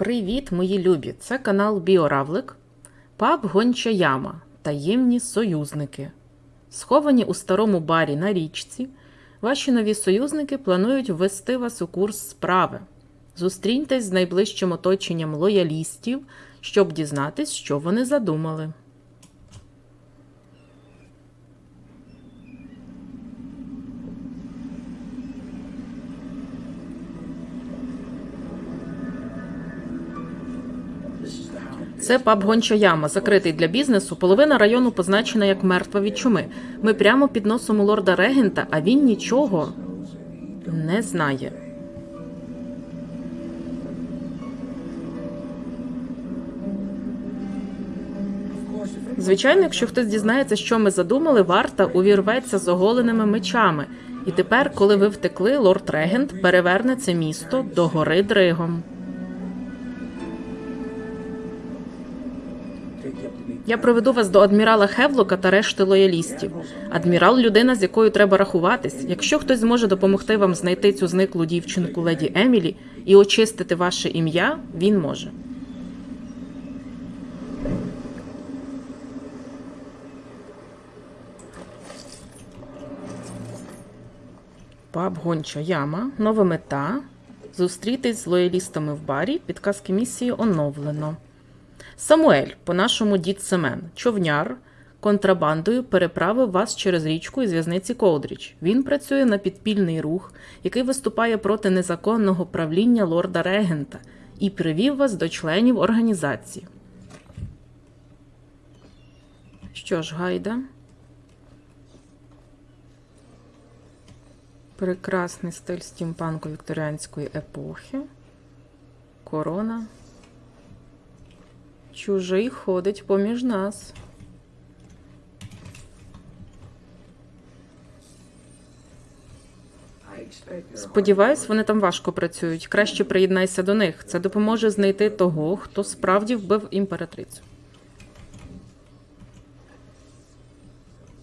Привіт, мої любі! Це канал Біоравлик, паб Гонча Яма, таємні союзники. Сховані у старому барі на річці, ваші нові союзники планують ввести вас у курс справи. Зустріньтесь з найближчим оточенням лоялістів, щоб дізнатись, що вони задумали. Це паб Гонча Яма, закритий для бізнесу. Половина району позначена як мертва від чуми. Ми прямо під носом у лорда Регента, а він нічого не знає. Звичайно, якщо хтось дізнається, що ми задумали, варта увірветься з оголеними мечами. І тепер, коли ви втекли, лорд Регент переверне це місто до гори Дригом. Я проведу вас до адмірала Хевлока та решти лоялістів. Адмірал людина, з якою треба рахуватись. Якщо хтось зможе допомогти вам знайти цю зниклу дівчинку леді Емілі і очистити ваше ім'я, він може. Паб Гонча Яма. Нова мета. Зустрітись з лоялістами в барі. Підказки місії оновлено. Самуель, по-нашому дід Семен, човняр, контрабандою переправив вас через річку із в'язниці Колдріч. Він працює на підпільний рух, який виступає проти незаконного правління лорда Регента, і привів вас до членів організації. Що ж, гайда? Прекрасний стиль стімпанку вікторіанської епохи. Корона. Чужий ходить поміж нас. Сподіваюсь, вони там важко працюють. Краще приєднайся до них. Це допоможе знайти того, хто справді вбив імператрицю.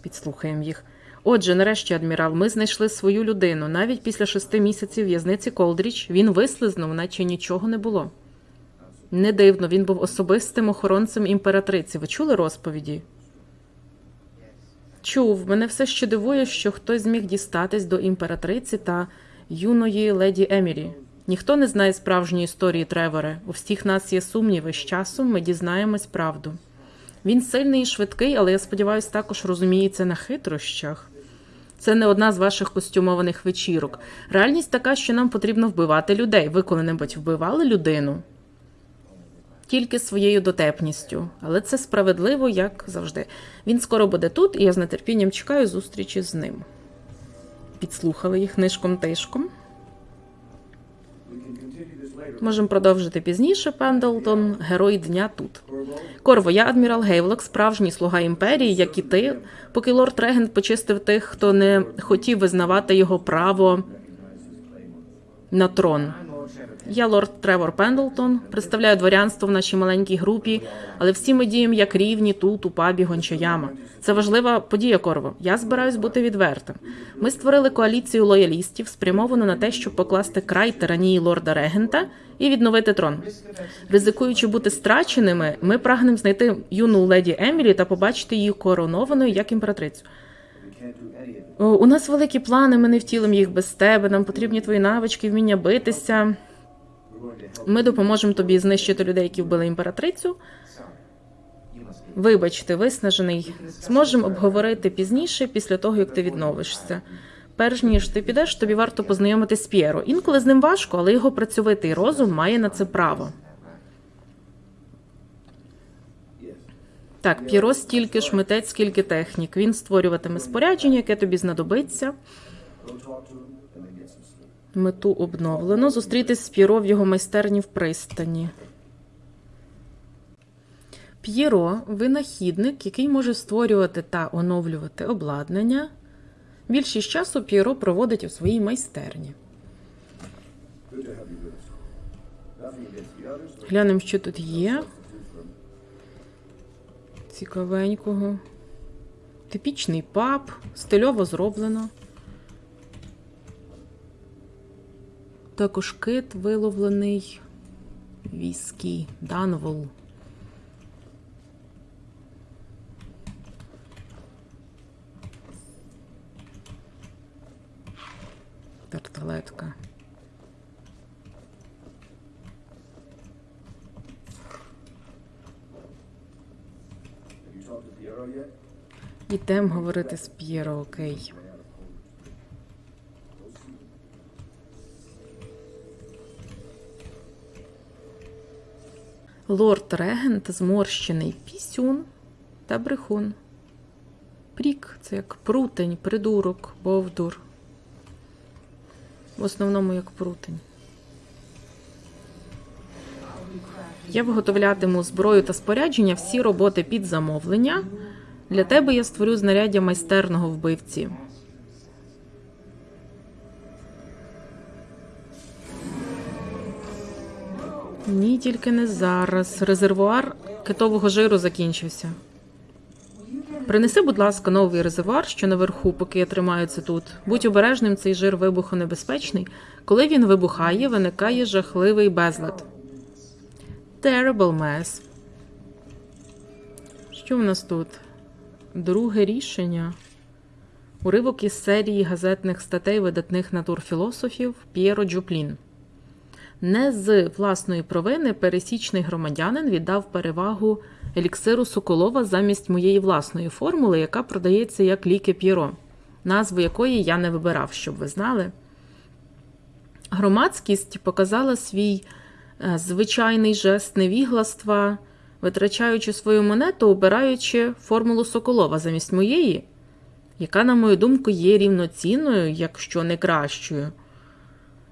Підслухаємо їх. Отже, нарешті, адмірал, ми знайшли свою людину. Навіть після шести місяців в'язниці Колдріч він вислизнув, наче нічого не було. Не дивно, він був особистим охоронцем імператриці. Ви чули розповіді? Чув. Мене все ще дивує, що хтось зміг дістатись до імператриці та юної леді Емілі. Ніхто не знає справжньої історії Треворе. У всіх нас є сумніви. З часом ми дізнаємось правду. Він сильний і швидкий, але я сподіваюся, також розуміється на хитрощах. Це не одна з ваших костюмованих вечірок. Реальність така, що нам потрібно вбивати людей. Ви коли-небудь вбивали людину? Тільки своєю дотепністю, але це справедливо, як завжди. Він скоро буде тут, і я з нетерпінням чекаю зустрічі з ним. Підслухали їх нишком тишком. Можемо продовжити пізніше, Пендлтон, герой дня тут. Корво, я адмірал Гейвлок, справжній слуга імперії, як і ти, поки лорд Регент почистив тих, хто не хотів визнавати його право на трон. Я лорд Тревор Пендлтон, представляю дворянство в нашій маленькій групі, але всі ми діємо як рівні тут, у пабі Гончаяма. Це важлива подія, Корво. Я збираюсь бути відвертим. Ми створили коаліцію лоялістів, спрямовану на те, щоб покласти край тиранії лорда Регента і відновити трон. Ризикуючи бути страченими, ми прагнемо знайти юну леді Емілі та побачити її коронованою як імператрицю. У нас великі плани, ми не втілимо їх без тебе. Нам потрібні твої навички, вміння битися. Ми допоможемо тобі знищити людей, які вбили імператрицю. Вибач, ти виснажений. Зможемо обговорити пізніше, після того як ти відновишся. Перш ніж ти підеш, тобі варто познайомитись з П'єро. Інколи з ним важко, але його працьовитий розум має на це право. Так, П'єро стільки ж митець, скільки технік. Він створюватиме спорядження, яке тобі знадобиться. Мету обновлено. Зустрітись з П'єро в його майстерні в пристані. П'єро винахідник, який може створювати та оновлювати обладнання. Більшість часу П'єро проводить у своїй майстерні. Глянемо, що тут є. Цікавенького. Типічний паб, стильово зроблено. Також кит виловлений Віскі, Данвол. Тарталетка. Have you talked to Piero yet? Ідем говорити з П'єро, окей. Лорд Регент зморщений пісюн та брехун. Прік це як прутень, придурок, бовдур. В основному як прутень. Я виготовлятиму зброю та спорядження всі роботи під замовлення. Для тебе я створю знаряддя майстерного вбивці. Ні, тільки не зараз. Резервуар китового жиру закінчився. Принеси, будь ласка, новий резервуар, що наверху, поки я тримаю це тут. Будь обережним, цей жир вибухонебезпечний. Коли він вибухає, виникає жахливий безлад. Terrible mess. Що в нас тут? Друге рішення. Уривок із серії газетних статей видатних натурфілософів П'єро Джуплін. Не з власної провини пересічний громадянин віддав перевагу еліксиру Соколова замість моєї власної формули, яка продається як ліки П'єро, назву якої я не вибирав, щоб ви знали. Громадськість показала свій е, звичайний жест невігластва, витрачаючи свою монету, обираючи формулу Соколова замість моєї, яка, на мою думку, є рівноцінною, якщо не кращою.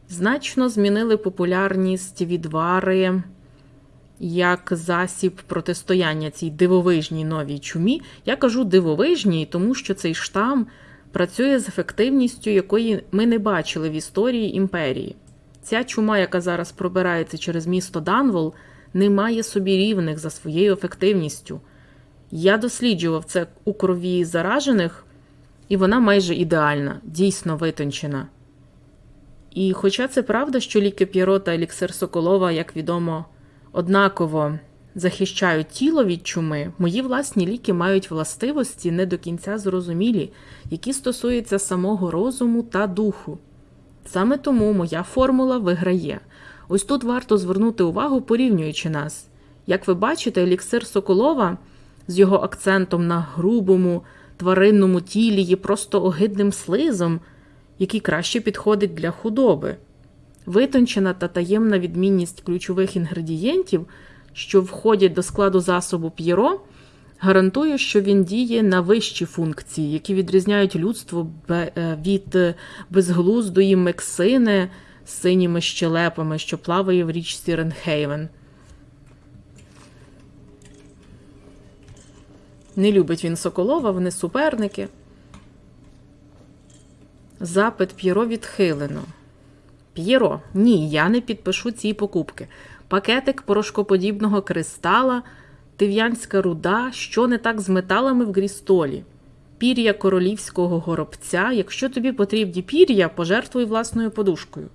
Значно змінили популярність відвари як засіб протистояння цій дивовижній новій чумі. Я кажу дивовижній, тому що цей штам працює з ефективністю, якої ми не бачили в історії імперії. Ця чума, яка зараз пробирається через місто Данвол, не має собі рівних за своєю ефективністю. Я досліджував це у крові заражених, і вона майже ідеальна, дійсно витончена. І хоча це правда, що ліки П'єро та еліксир Соколова, як відомо, однаково захищають тіло від чуми, мої власні ліки мають властивості не до кінця зрозумілі, які стосуються самого розуму та духу. Саме тому моя формула виграє. Ось тут варто звернути увагу, порівнюючи нас. Як ви бачите, еліксир Соколова з його акцентом на грубому тваринному тілі є просто огидним слизом, який краще підходить для худоби. Витончена та таємна відмінність ключових інгредієнтів, що входять до складу засобу п'єро, гарантує, що він діє на вищі функції, які відрізняють людство е, від е, безглуздої мексини з синіми щелепами, що плаває в річці Ренхейвен. Не любить він Соколова, вони суперники. Запит П'єро відхилено. П'єро, ні, я не підпишу ці покупки. Пакетик порошкоподібного кристала, тив'янська руда, що не так з металами в грістолі. Пір'я королівського горобця. Якщо тобі потрібні пір'я, пожертвуй власною подушкою.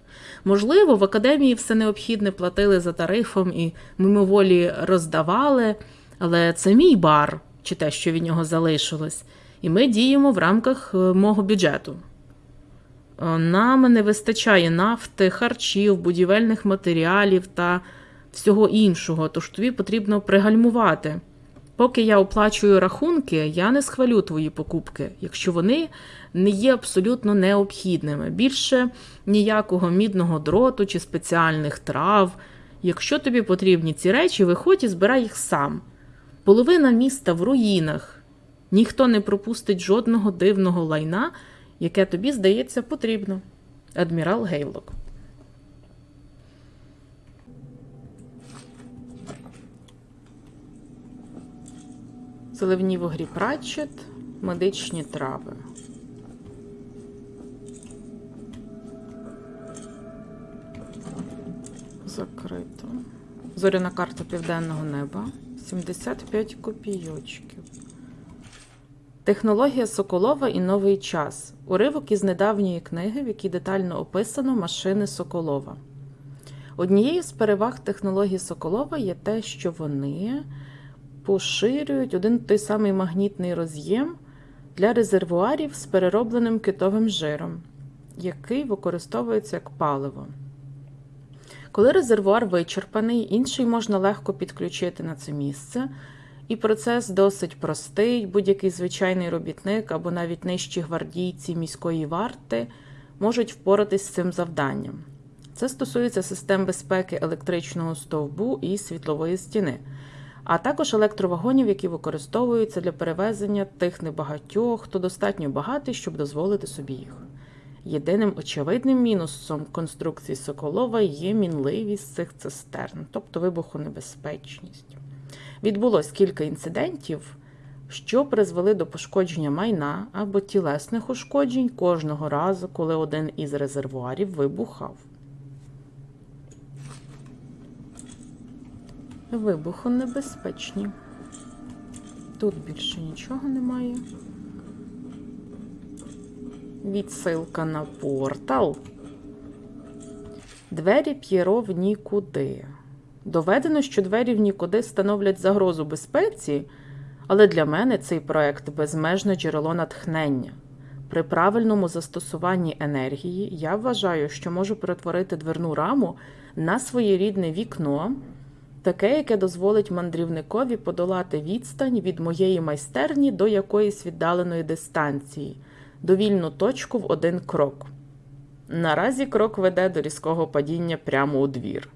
Можливо, в академії все необхідне платили за тарифом і мимоволі роздавали, але це мій бар, чи те, що від нього залишилось, і ми діємо в рамках е, мого бюджету. Е, Нам не вистачає нафти, харчів, будівельних матеріалів та всього іншого, тож тобі потрібно пригальмувати. Поки я оплачую рахунки, я не схвалю твої покупки, якщо вони не є абсолютно необхідними. Більше ніякого мідного дроту чи спеціальних трав. Якщо тобі потрібні ці речі, виходь і збирай їх сам. Половина міста в руїнах. Ніхто не пропустить жодного дивного лайна, яке тобі здається потрібно. Адмірал Гейлок. Заливні вогрі Пратчет, медичні трави. Закрито. Зоряна карта південного неба. 75 копійочків. Технологія Соколова і новий час. Уривок із недавньої книги, в якій детально описано машини Соколова. Однією з переваг технології Соколова є те, що вони поширюють один той самий магнітний роз'єм для резервуарів з переробленим китовим жиром, який використовується як паливо. Коли резервуар вичерпаний, інший можна легко підключити на це місце, і процес досить простий. Будь-який звичайний робітник або навіть нижчі гвардійці міської варти можуть впоратись з цим завданням. Це стосується систем безпеки електричного стовбу і світлової стіни, а також електровагонів, які використовуються для перевезення тих небагатьох, хто достатньо багатий, щоб дозволити собі їх. Єдиним очевидним мінусом конструкції Соколова є мінливість цих цистерн, тобто вибухонебезпечність. Відбулось кілька інцидентів, що призвели до пошкодження майна або тілесних ушкоджень кожного разу, коли один із резервуарів вибухав. Вибухонебезпечні. Тут більше нічого немає. Відсилка на портал. Двері П'єро в нікуди. Доведено, що двері в нікуди становлять загрозу безпеці, але для мене цей проект безмежне джерело натхнення. При правильному застосуванні енергії я вважаю, що можу перетворити дверну раму на своєрідне вікно, таке, яке дозволить мандрівникові подолати відстань від моєї майстерні до якоїсь віддаленої дистанції, довільну точку в один крок. Наразі крок веде до різкого падіння прямо у двір.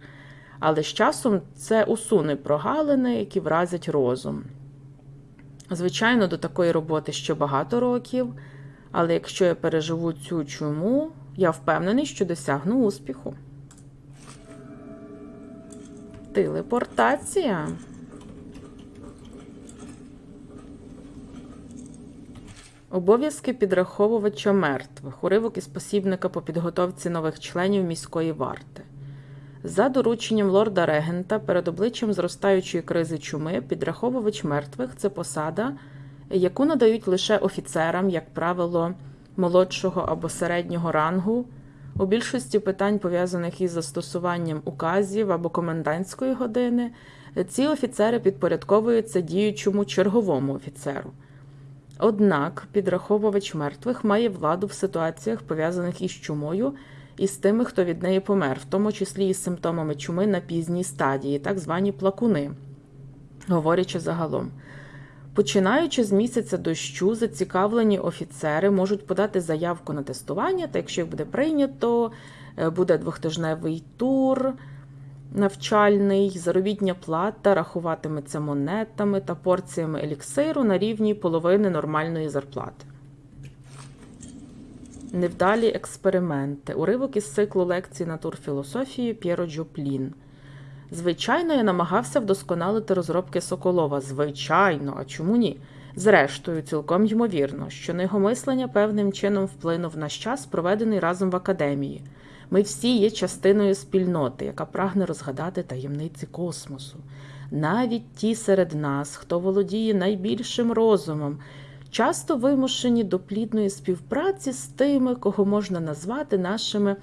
Але з часом це усуне прогалини, які вразять розум. Звичайно, до такої роботи ще багато років, але якщо я переживу цю чуму, я впевнений, що досягну успіху. Телепортація. Обов'язки підраховувача мертвих. Уривок із посібника по підготовці нових членів міської варти. За дорученням лорда регента перед обличчям зростаючої кризи чуми підраховувач мертвих це посада, яку надають лише офіцерам, як правило, молодшого або середнього рангу. У більшості питань, пов'язаних із застосуванням указів або комендантської години, ці офіцери підпорядковуються діючому черговому офіцеру. Однак підраховувач мертвих має владу в ситуаціях, пов'язаних із чумою, і з тими, хто від неї помер, в тому числі із симптомами чуми на пізній стадії, так звані плакуни, говорячи загалом. Починаючи з місяця дощу, зацікавлені офіцери можуть подати заявку на тестування, та якщо їх буде прийнято, е, буде двохтижневий тур навчальний, заробітня плата рахуватиметься монетами та порціями еліксиру на рівні половини нормальної зарплати. Невдалі експерименти. Уривок із циклу лекцій натурфілософії П'єро Джоплін. Звичайно, я намагався вдосконалити розробки Соколова. Звичайно, а чому ні? Зрештою, цілком ймовірно, що його мислення певним чином вплинув на час, проведений разом в академії. Ми всі є частиною спільноти, яка прагне розгадати таємниці космосу. Навіть ті серед нас, хто володіє найбільшим розумом, часто вимушені до плідної співпраці з тими, кого можна назвати нашими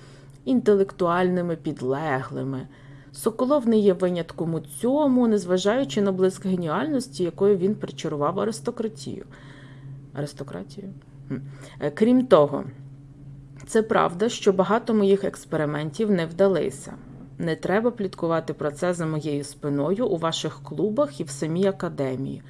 інтелектуальними підлеглими. Соколов не є винятком у цьому, незважаючи на блиск геніальності, якою він причарував аристократію. Аристократію? Е, Крім того, це правда, що багато моїх експериментів не вдалися. Не треба пліткувати про це за моєю спиною у ваших клубах і в самій академії.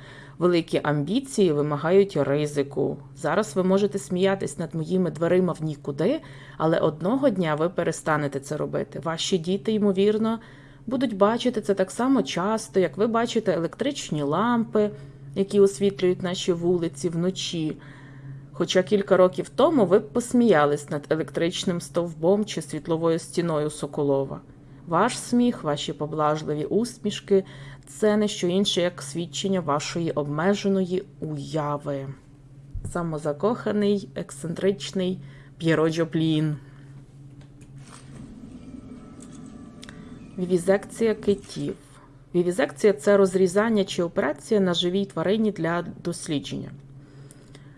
Великі амбіції вимагають ризику. Зараз ви можете сміятись над моїми дверима в нікуди, але одного дня ви перестанете це робити. Ваші діти, ймовірно, будуть бачити це так само часто, як ви бачите електричні лампи, які освітлюють наші вулиці вночі. Хоча кілька років тому ви б посміялись над електричним стовбом чи світловою стіною Соколова. Ваш сміх, ваші поблажливі усмішки це не що інше, як свідчення вашої обмеженої уяви. Самозакоханий, ексцентричний П'єро Джоплін. Вівізекція китів. Вівізекція це розрізання чи операція на живій тварині для дослідження.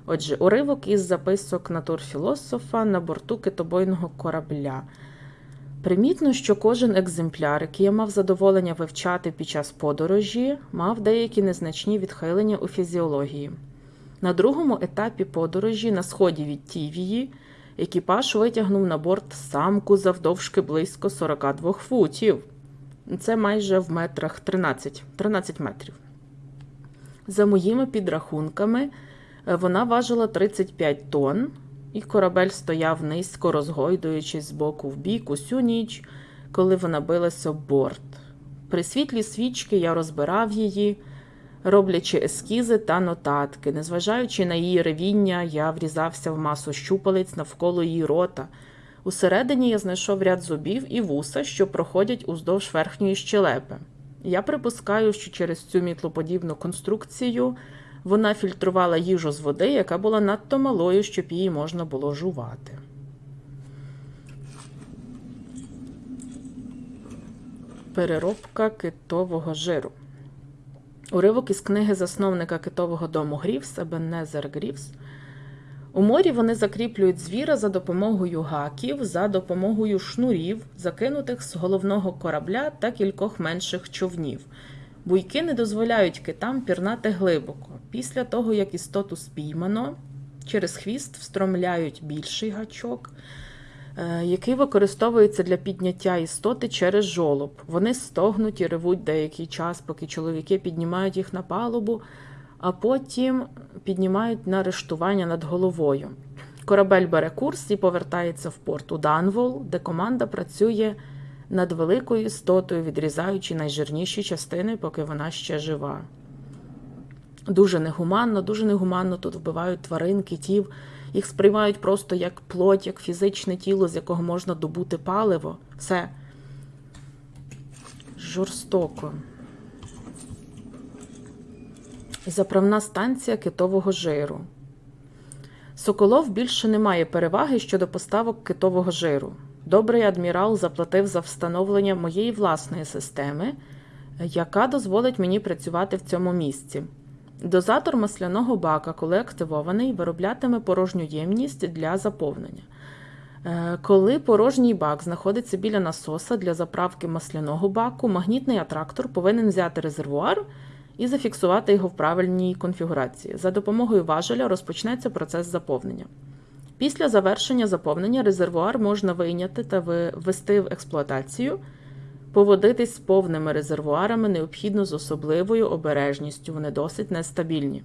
Отже, уривок із записок натурфілософа на борту китобойного корабля. Примітно, що кожен екземпляр, який я мав задоволення вивчати під час подорожі, мав деякі незначні відхилення у фізіології. На другому етапі подорожі на сході від Тівії екіпаж витягнув на борт самку завдовжки близько 42 футів. Це майже в метрах 13, 13 метрів. За моїми підрахунками, е, вона важила 35 тонн, і корабель стояв низько, розгойдуючись з боку в бік усю ніч, коли вона билася об борт. При світлі свічки я розбирав її, роблячи ескізи та нотатки. Незважаючи на її ревіння, я врізався в масу щупалець навколо її рота. Усередині я знайшов ряд зубів і вуса, що проходять уздовж верхньої щелепи. Я припускаю, що через цю мітлоподібну конструкцію вона фільтрувала їжу з води, яка була надто малою, щоб її можна було жувати. Переробка китового жиру. Уривок із книги засновника китового дому Грівс Ебеннезер Грівс. У морі вони закріплюють звіра за допомогою гаків, за допомогою шнурів, закинутих з головного корабля та кількох менших човнів. Буйки не дозволяють китам пірнати глибоко. Після того, як істоту спіймано, через хвіст встромляють більший гачок, е, який використовується для підняття істоти через жолоб. Вони стогнуть і ревуть деякий час, поки чоловіки піднімають їх на палубу, а потім піднімають на рештування над головою. Корабель бере курс і повертається в порт у Данвол, де команда працює над великою істотою, відрізаючи найжирніші частини, поки вона ще жива. Дуже негуманно, дуже негуманно тут вбивають тварин, китів. Їх сприймають просто як плоть, як фізичне тіло, з якого можна добути паливо. Все жорстоко. Заправна станція китового жиру. Соколов більше не має переваги щодо поставок китового жиру. Добрий адмірал заплатив за встановлення моєї власної системи, яка дозволить мені працювати в цьому місці. Дозатор масляного бака, коли активований, вироблятиме порожню ємність для заповнення. Е, Коли порожній бак знаходиться біля насоса для заправки масляного баку, магнітний атрактор повинен взяти резервуар і зафіксувати його в правильній конфігурації. За допомогою важеля розпочнеться процес заповнення. Після завершення заповнення резервуар можна вийняти та ввести в експлуатацію. Поводитись з повними резервуарами необхідно з особливою обережністю, вони досить нестабільні.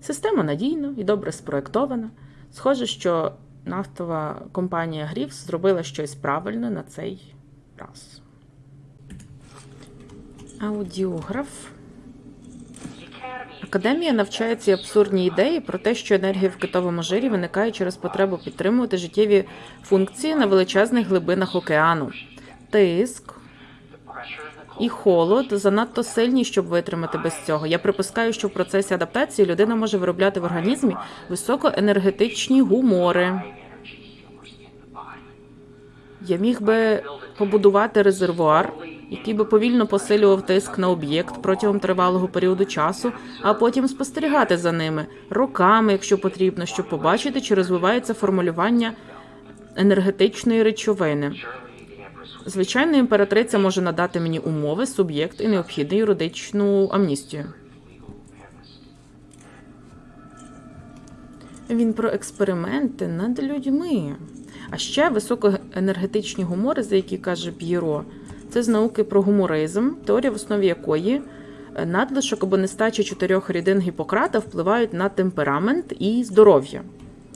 Система надійна і добре спроєктована. Схоже, що нафтова компанія Грівс зробила щось правильне на цей раз. Аудіограф. Академія навчає ці абсурдні ідеї про те, що енергія в китовому жирі виникає через потребу підтримувати життєві функції на величезних глибинах океану. Тиск і холод занадто сильні, щоб витримати без цього. Я припускаю, що в процесі адаптації людина може виробляти в організмі високоенергетичні гумори. Я міг би побудувати резервуар, який би повільно посилював тиск на об'єкт протягом тривалого періоду часу, а потім спостерігати за ними роками, якщо потрібно, щоб побачити, чи розвивається формулювання енергетичної речовини. Звичайно, імператриця може надати мені умови, суб'єкт і необхідну юридичну амністію. Він про експерименти над людьми. А ще високоенергетичні гумори, за які каже П'єро, це з науки про гуморизм, теорія в основі якої е, надлишок або нестача чотирьох рідин Гіппократа впливають на темперамент і здоров'я.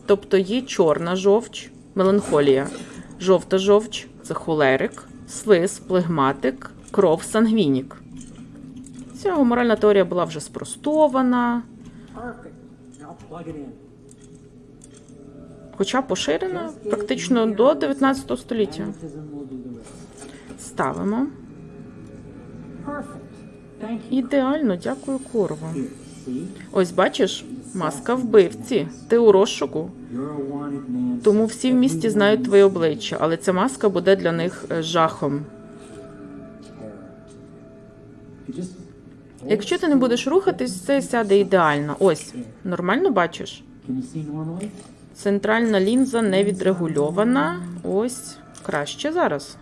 Тобто є чорна жовч, меланхолія, жовта жовч це холерик, свис, плегматик, кров, сангвінік. Ця гуморальна теорія була вже спростована, хоча поширена практично до 19 століття. Ставимо. Ідеально, дякую, Корво. Ось бачиш, маска вбивці. Ти у розшуку. Тому всі в місті знають твоє обличчя, але ця маска буде для них е, жахом. Якщо ти не будеш рухатись, це сяде ідеально. Ось, нормально бачиш? Центральна лінза не відрегульована. Ось Краще зараз.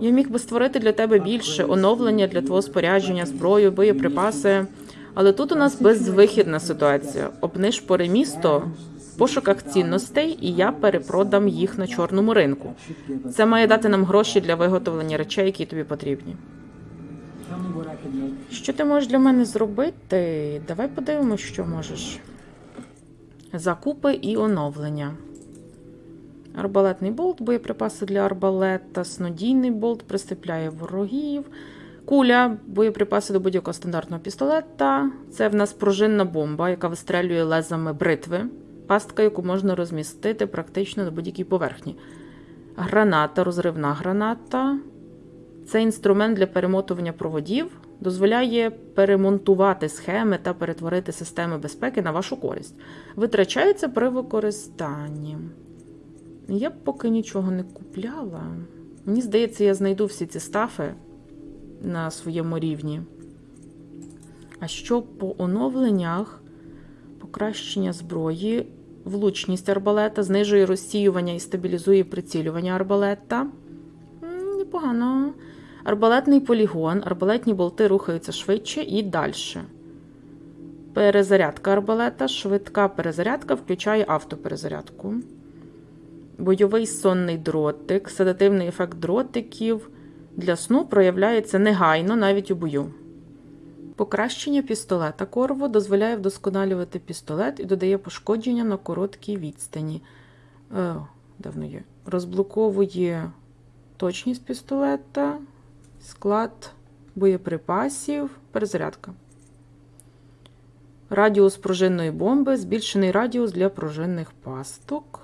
Я міг би створити для тебе більше оновлення для твого спорядження, зброю, боєприпаси. Але тут у нас безвихідна ситуація. Обнишпори місто в пошуках цінностей, і я перепродам їх на чорному ринку. Це має дати нам гроші для виготовлення речей, які тобі потрібні. Що ти можеш для мене зробити? Давай подивимось, що можеш. Закупи і оновлення. Арбалетний болт, боєприпаси для арбалета, снодійний болт приступляє ворогів. Куля, боєприпаси до будь-якого стандартного пістолета. Це в нас пружинна бомба, яка вистрелює лезами бритви. Пастка, яку можна розмістити практично на будь-якій поверхні. Граната, розривна граната. Це інструмент для перемотування проводів, дозволяє перемонтувати схеми та перетворити системи безпеки на вашу користь. Витрачається при використанні. Я б поки нічого не купляла. Мені здається, я знайду всі ці стафи на своєму рівні. А що по оновленнях, покращення зброї, влучність арбалета, знижує розсіювання і стабілізує прицілювання арбалета. Непогано. Арбалетний полігон, арбалетні болти рухаються швидше і далі. Перезарядка арбалета, швидка перезарядка включає автоперезарядку. Бойовий сонний дротик, седативний ефект дротиків для сну проявляється негайно навіть у бою. Покращення пістолета Корво дозволяє вдосконалювати пістолет і додає пошкодження на короткій відстані. Е, давно є. Розблоковує точність пістолета, склад боєприпасів, перезарядка. Радіус пружинної бомби, збільшений радіус для пружинних пасток.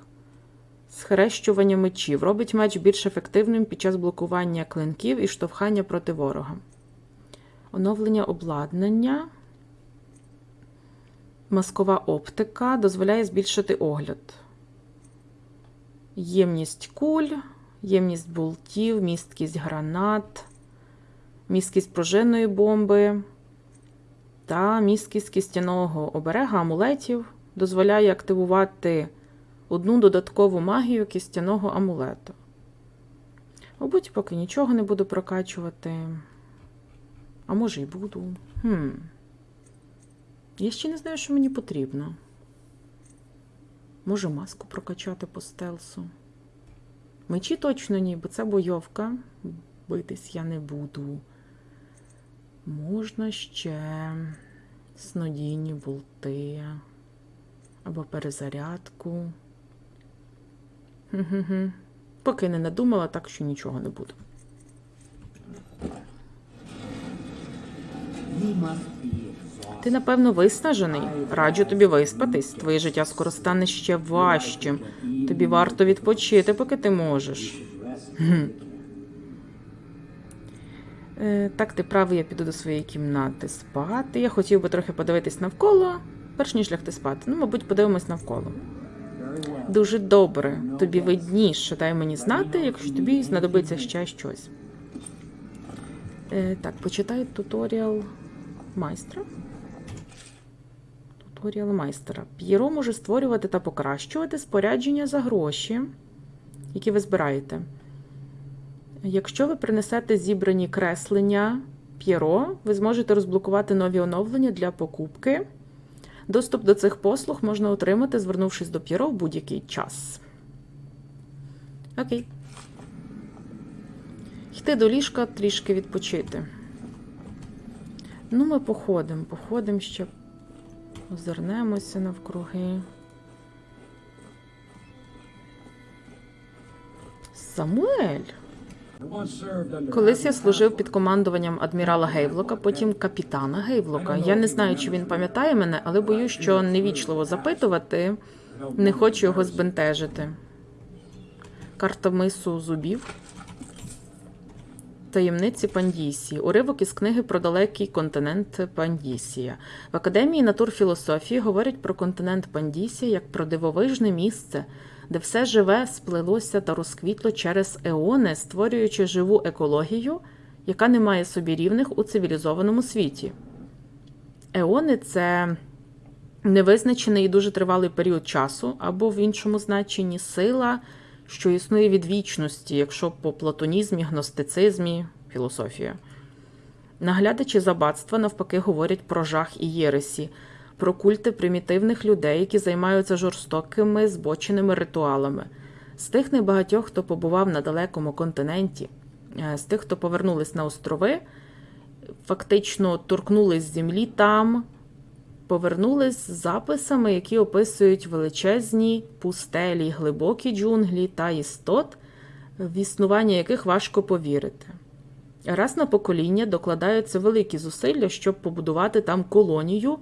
Схрещування мечів. Робить меч більш ефективним під час блокування клинків і штовхання проти ворога. Оновлення обладнання. Маскова оптика дозволяє збільшити огляд. Ємність куль, ємність болтів, місткість гранат, місткість пружинної бомби та місткість кістяного оберега амулетів дозволяє активувати одну додаткову магію кістяного амулету. Мабуть, поки нічого не буду прокачувати. А може й буду. Хм. Я ще не знаю, що мені потрібно. Може, маску прокачати по стелсу. Мечі точно ні, бо це бойовка. Битись я не буду. Можна ще снодійні болти. Або перезарядку. Хм-хм-хм. Поки не надумала, так що нічого не exhausted. Ти, напевно, виснажений. Раджу тобі виспатись. Твоє життя скоро стане ще важчим. Тобі варто відпочити, поки ти можеш. Е, так, ти правий, я піду до своєї кімнати спати. Я хотів би трохи подивитись навколо, перш ніж лягти спати. Ну, мабуть, подивимось навколо. Дуже добре. Тобі видніше. Дай мені знати, якщо тобі знадобиться ще щось. Е, так, почитай туторіал майстра. Туторіал майстра. П'єро може створювати та покращувати спорядження за гроші, які ви збираєте. Якщо ви принесете зібрані креслення П'єро, ви зможете розблокувати нові оновлення для покупки. Доступ до цих послуг можна отримати, звернувшись до П'єро в будь-який час. Окей. Йти до ліжка трішки відпочити. Ну, ми походимо, походимо ще, озирнемося навкруги. Самуель. Колись я служив під командуванням адмірала Гейвлока, потім капітана Гейвлока. Я не знаю, чи він пам'ятає мене, але боюсь, що невічливо запитувати, не хочу його збентежити. Карта мису зубів. Таємниці Пандісії. Уривок із книги про далекий континент Пандісія. В Академії натурфілософії говорять про континент Пандісія як про дивовижне місце, де все живе сплелося та розквітло через еони, створюючи живу екологію, яка не має собі рівних у цивілізованому світі. Еони це невизначений і дуже тривалий період часу, або в іншому значенні сила, що існує від вічності, якщо по платонізмі, гностицизмі, філософія. Наглядачі забатства навпаки говорять про жах і єресі, про культи примітивних людей, які займаються жорстокими збоченими ритуалами. З тих небагатьох, хто побував на далекому континенті, е, з тих, хто повернулись на острови, фактично торкнулись землі там, повернулись з записами, які описують величезні пустелі, глибокі джунглі та істот, в існування яких важко повірити. Раз на покоління докладаються великі зусилля, щоб побудувати там колонію,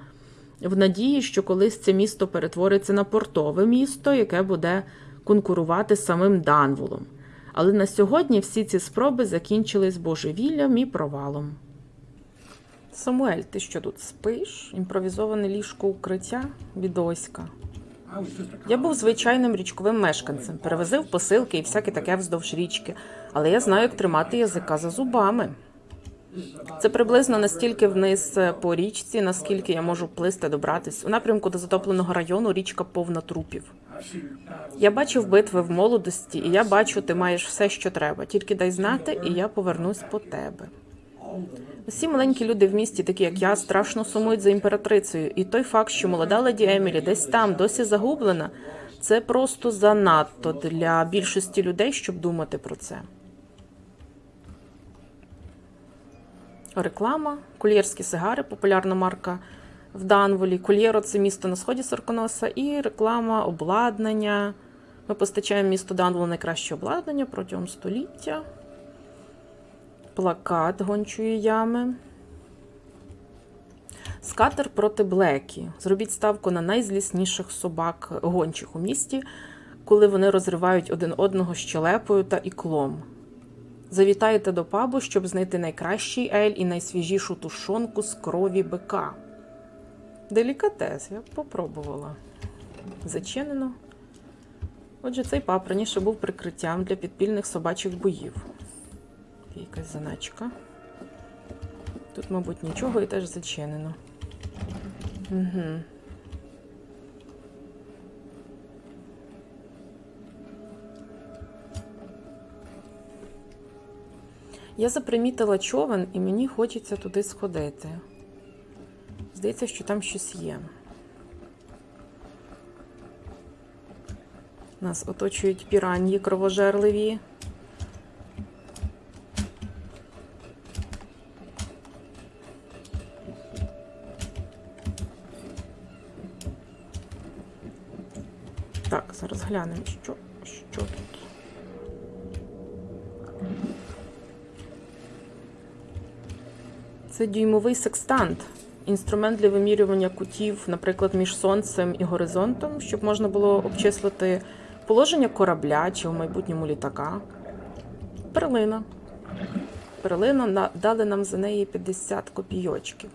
в надії, що колись це місто перетвориться на портове місто, яке буде конкурувати з самим Данволом. Але на сьогодні всі ці спроби закінчились божевіллям і провалом. Самуель, ти що тут спиш? Імпровізоване ліжко укриття від Оська. Я був звичайним річковим мешканцем, перевозив посилки і всяке таке вздовж річки, але я знаю, як тримати язика за зубами. Це приблизно настільки вниз е, по річці, наскільки я можу плисти добратись. У напрямку до затопленого району річка повна трупів. Я бачив битви в молодості, і я бачу, ти маєш все, що треба. Тільки дай знати, і я повернусь по тебе. Усі маленькі люди в місті, такі як я, страшно сумують за імператрицею. І той факт, що молода леді Емілі десь там досі загублена, це просто занадто для більшості людей, щоб думати про це. Реклама, кольєрські сигари, популярна марка в Данволі. Кольєро це місто на сході Сорконоса, і реклама, обладнання. Ми постачаємо місту Данволу найкраще обладнання протягом століття. Плакат гончої ями. Скатер проти Блекі. Зробіть ставку на найзлісніших собак гончих у місті, коли вони розривають один одного щелепою та іклом. Завітайте до пабу, щоб знайти найкращий ель і найсвіжішу тушонку з крові бика. Делікатес, я б попробувала. Зачинено. Отже, цей паб раніше був прикриттям для підпільних собачих боїв. Якась заначка. Тут, мабуть, нічого і теж зачинено. Угу. Я запримітила човен і мені хочеться туди сходити. Здається, що там щось є. Нас оточують піраньї кровожерливі. Так, зараз глянемо, що, що тут. Це дюймовий секстант. Інструмент для вимірювання кутів, наприклад, між сонцем і горизонтом, щоб можна було обчислити положення корабля чи в майбутньому літака. Перлина. Перлина дали нам за неї 50 копійочків.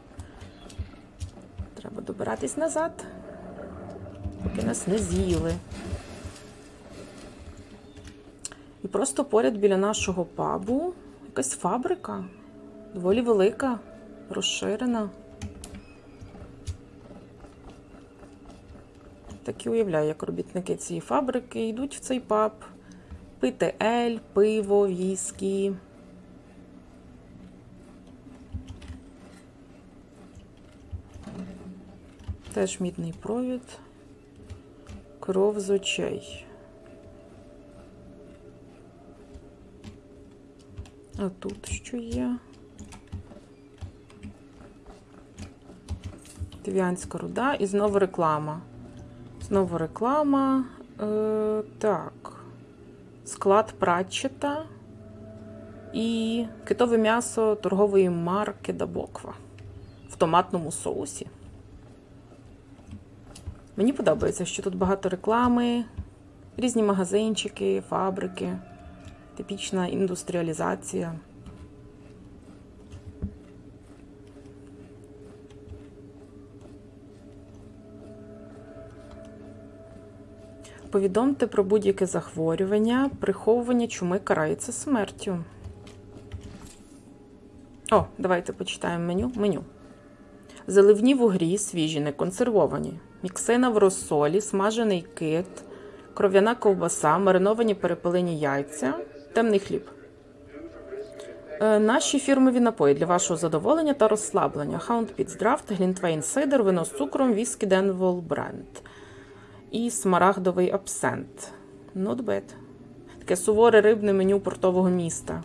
Треба добиратись назад, поки нас не з'їли. І просто поряд біля нашого пабу якась фабрика, доволі велика, розширена. Так і уявляю, як робітники цієї фабрики йдуть в цей паб пити ель, пиво, віскі. Теж мідний провід, кров з очей. А тут що є? Тивіанська руда і знову реклама. Знову реклама. Е, так. Склад Пратчета і китове м'ясо торгової марки Дабоква в томатному соусі. Мені подобається, що тут багато реклами, різні магазинчики, фабрики, типічна індустріалізація. Повідомте про будь-яке захворювання, приховування чуми карається смертю. О, давайте почитаємо меню. Меню. Заливні вугрі свіжі, не консервовані. міксина в розсолі, смажений кит, кров'яна ковбаса, мариновані перепелині яйця, темний хліб. Е, Наші фірмові напої для вашого задоволення та розслаблення. Pits Draft, Глінтвейн Сидер, вино з цукром, віскі Денвол Бренд і смарагдовий абсент. Not. Таке суворе рибне меню портового міста.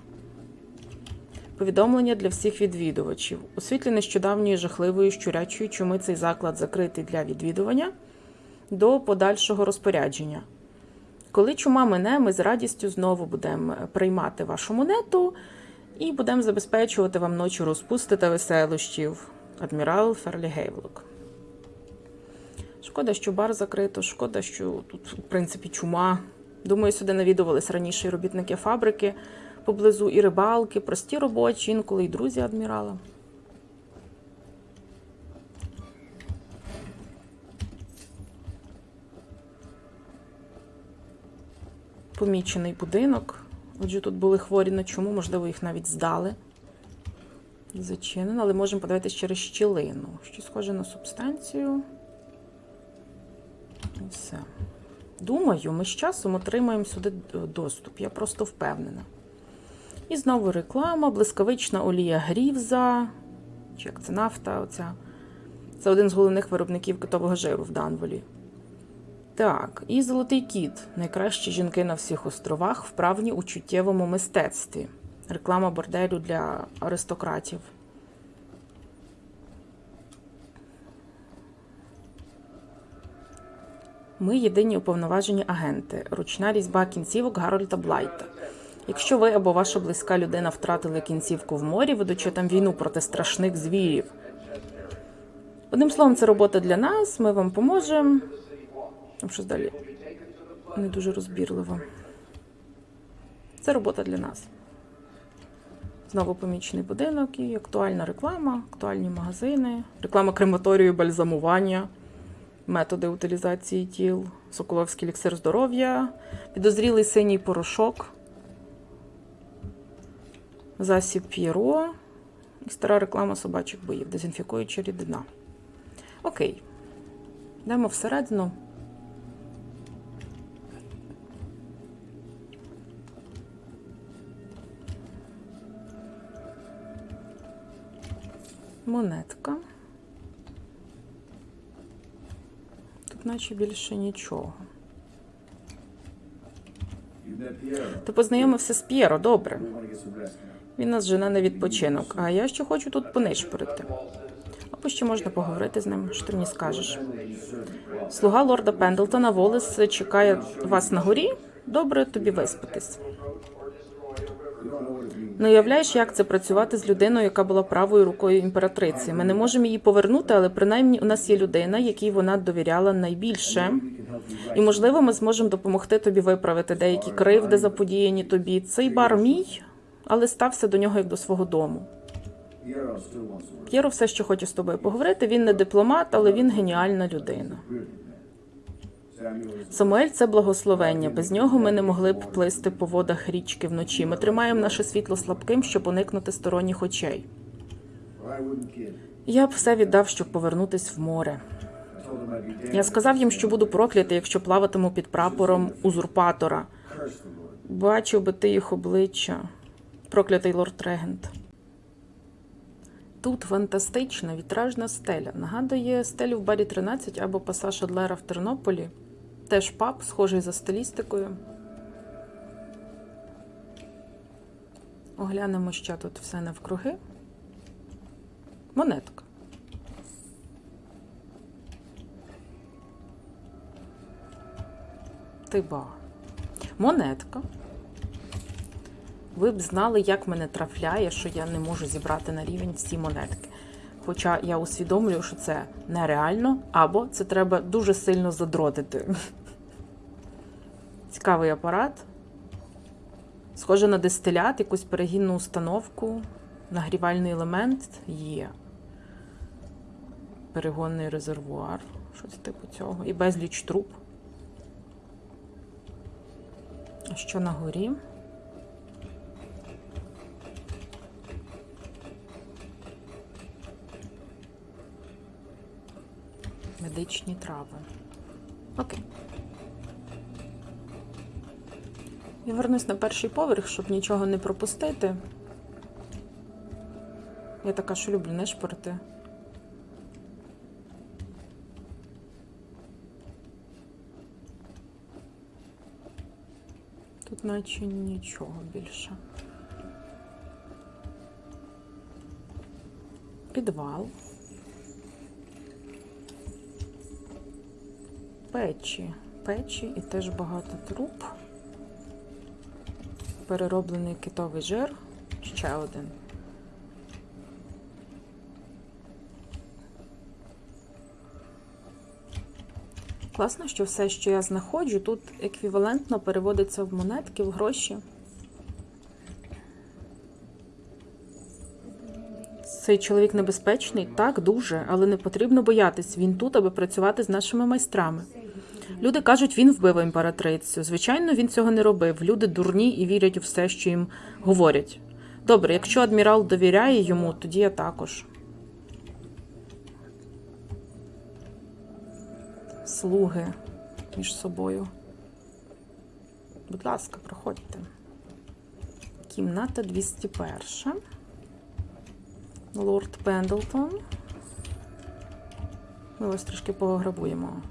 Повідомлення для всіх відвідувачів. У світлі нещодавньої жахливої щурячої чуми цей заклад закритий для відвідування до подальшого розпорядження. Коли чума мине, ми з радістю знову будемо приймати вашу монету і будемо забезпечувати вам ночі розпусти та веселощів. Адмірал Ферлі Гейвлок. Шкода, що бар закрито, шкода, що тут, в принципі, чума. Думаю, сюди навідувались раніше і робітники фабрики поблизу, і рибалки, прості робочі, інколи і друзі адмірала. Помічений будинок. Отже, тут були хворі на чому, можливо, їх навіть здали. Зачинено, але можемо подивитися через щілину. Щось схоже на субстанцію. Все. Думаю, ми з часом отримаємо сюди доступ. Я просто впевнена. І знову реклама, блискавична олія Грівза. Чи як це нафта? Оця. Це один з головних виробників китового жиру в Данволі. Так, і Золотий кіт. Найкращі жінки на всіх островах, вправні у чуттєвому мистецтві. Реклама борделю для аристократів. Ми єдині уповноважені агенти. Ручна різьба кінцівок Гарольда Блайта. Якщо ви або ваша близька людина втратили кінцівку в морі, ведучи там війну проти страшних звірів. Одним словом, це робота для нас, ми вам поможемо. Там щось далі не дуже розбірливо. Це робота для нас. Знову помічений будинок і актуальна реклама, актуальні магазини, реклама крематорію, бальзамування, методи утилізації тіл, Соколовський еліксир здоров'я, підозрілий синій порошок, засіб П'єро і стара реклама собачих боїв, дезінфікуюча рідина. Окей. Йдемо всередину. Монетка. Наче більше нічого. Ти познайомився з П'єро, добре. Він нас жене на відпочинок, а я ще хочу тут понишпорити. Або ще можна поговорити з ним, що ти мені скажеш. Слуга лорда Пендлтона Волес чекає вас на горі. Добре тобі виспатись. Не уявляєш, як це працювати з людиною, яка була правою рукою імператриці. Ми не можемо її повернути, але принаймні у нас є людина, якій вона довіряла найбільше. І можливо, ми зможемо допомогти тобі виправити деякі кривди, заподіяні тобі. Цей бар мій, але стався до нього як до свого дому. П'єро все, що хоче з тобою поговорити. Він не дипломат, але він геніальна людина. Самуель це благословення. Без нього ми не могли б плисти по водах річки вночі. Ми тримаємо наше світло слабким, щоб уникнути сторонніх очей. Я б все віддав, щоб повернутись в море. Я сказав їм, що буду проклятий, якщо плаватиму під прапором узурпатора. Бачив би ти їх обличчя. Проклятий лорд Регент. Тут фантастична вітражна стеля. Нагадує стелю в барі 13 або пасаж Адлера в Тернополі. Теж паб, схожий за стилістикою. Оглянемо ще тут все навкруги. Монетка. Ти ба. Монетка. Ви б знали, як мене трафляє, що я не можу зібрати на рівень всі монетки. Хоча я усвідомлюю, що це нереально, або це треба дуже сильно задротити. Цікавий апарат. Схоже на дистилят, якусь перегінну установку, нагрівальний елемент є. Перегонний резервуар, щось типу цього. І безліч труб. А що на горі? Медичні трави. Окей. Я вернусь на перший поверх, щоб нічого не пропустити. Я така, що люблю нишпорити. Тут наче нічого більше. Підвал. Печі. Печі і теж багато труб. Перероблений китовий жир. Ще один. Класно, що все, що я знаходжу, тут еквівалентно переводиться в монетки, в гроші. Цей чоловік небезпечний, так, дуже, але не потрібно боятись. Він тут, аби працювати з нашими майстрами. Люди кажуть, він вбив імператрицю. Звичайно, він цього не робив. Люди дурні і вірять у все, що їм говорять. Добре, якщо адмірал довіряє йому, тоді я також. Слуги між собою. Будь ласка, проходьте. Кімната 201. Лорд Пендлтон. Ми вас трішки пограбуємо.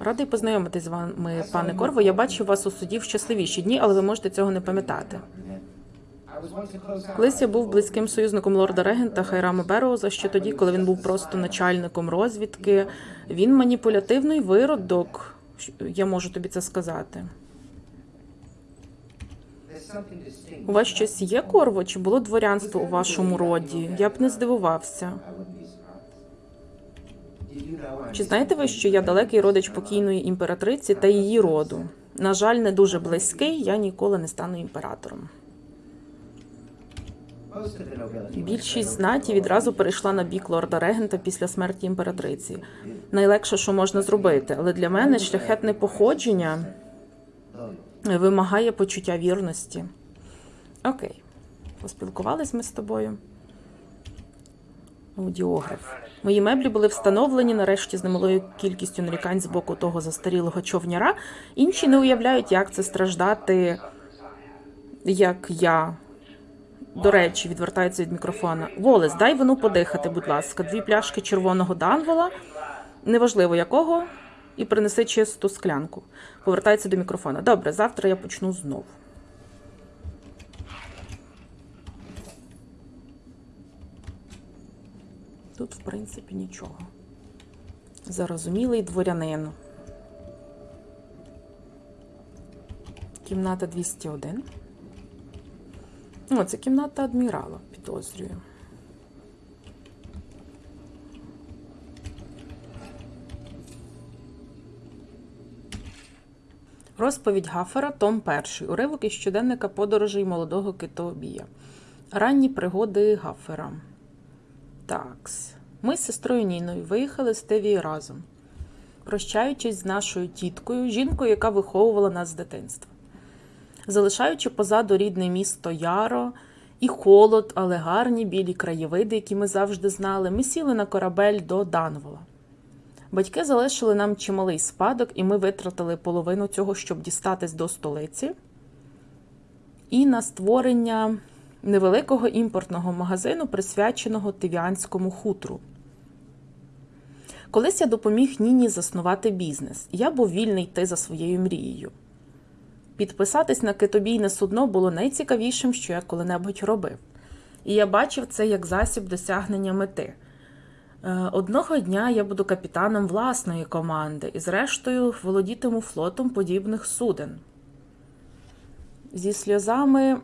Радий познайомитись з вами, пане Корво. Я бачив вас у суді в щасливіші дні, але ви можете цього не пам'ятати. Колись я був близьким союзником лорда Регента Хайрама Бероуза, ще тоді, коли він був просто начальником розвідки. Він маніпулятивний виродок. Я можу тобі це сказати. У вас щось є корво? Чи було дворянство у вашому роді? Я б не здивувався. Чи знаєте ви, що я далекий родич покійної імператриці та її роду? На жаль, не дуже близький, я ніколи не стану імператором. Більшість знаті відразу перейшла на бік лорда Регента після смерті імператриці. Найлегше, що можна зробити, але для мене шляхетне походження вимагає почуття вірності. Окей, поспілкувались ми з тобою. Аудіограф. Мої меблі були встановлені нарешті з немалою кількістю нарікань з боку того застарілого човняра. Інші не уявляють, як це страждати, як я. До речі, відвертається від мікрофона. Волес, дай вину подихати, будь ласка. Дві пляшки червоного данвола, неважливо якого, і принеси чисту склянку. Повертається до мікрофона. Добре, завтра я почну знову. Тут, в принципі, нічого. Зарозумілий дворянин. Кімната 201. О, це кімната адмірала, підозрюю. Розповідь Гафера, Том 1. Уривок із щоденника подорожей молодого китобія. Ранні пригоди Гафера. Такс. Ми з сестрою Ніною виїхали з Тевії разом, прощаючись з нашою тіткою, жінкою, яка виховувала нас з дитинства. Залишаючи позаду рідне місто Яро і холод, але гарні білі краєвиди, які ми завжди знали, ми сіли на корабель до Данвола. Батьки залишили нам чималий спадок, і ми витратили половину цього, щоб дістатись до столиці, і на створення невеликого імпортного магазину, присвяченого тивіанському хутру. Колись я допоміг Ніні заснувати бізнес. Я був вільний йти за своєю мрією. Підписатись на китобійне судно було найцікавішим, що я коли-небудь робив. І я бачив це як засіб досягнення мети. Е, Одного дня я буду капітаном власної команди і, зрештою, володітиму флотом подібних суден. Зі сльозами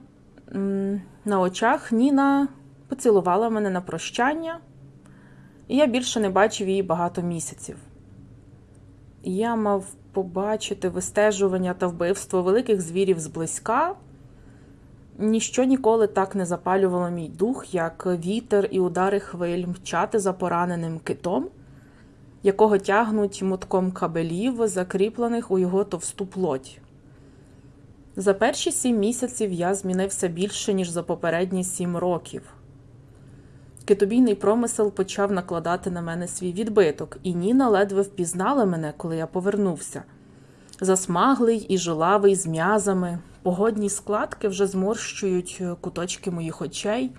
на очах Ніна поцілувала мене на прощання, і я більше не бачив її багато місяців. Я мав побачити вистежування та вбивство великих звірів зблизька. Ніщо ніколи так не запалювало мій дух, як вітер і удари хвиль мчати за пораненим китом, якого тягнуть мотком кабелів, закріплених у його товсту плоть. За перші сім місяців я змінився більше, ніж за попередні сім років. Китобійний промисел почав накладати на мене свій відбиток, і Ніна ледве впізнала мене, коли я повернувся. Засмаглий і жилавий з м'язами, погодні складки вже зморщують е, куточки моїх очей.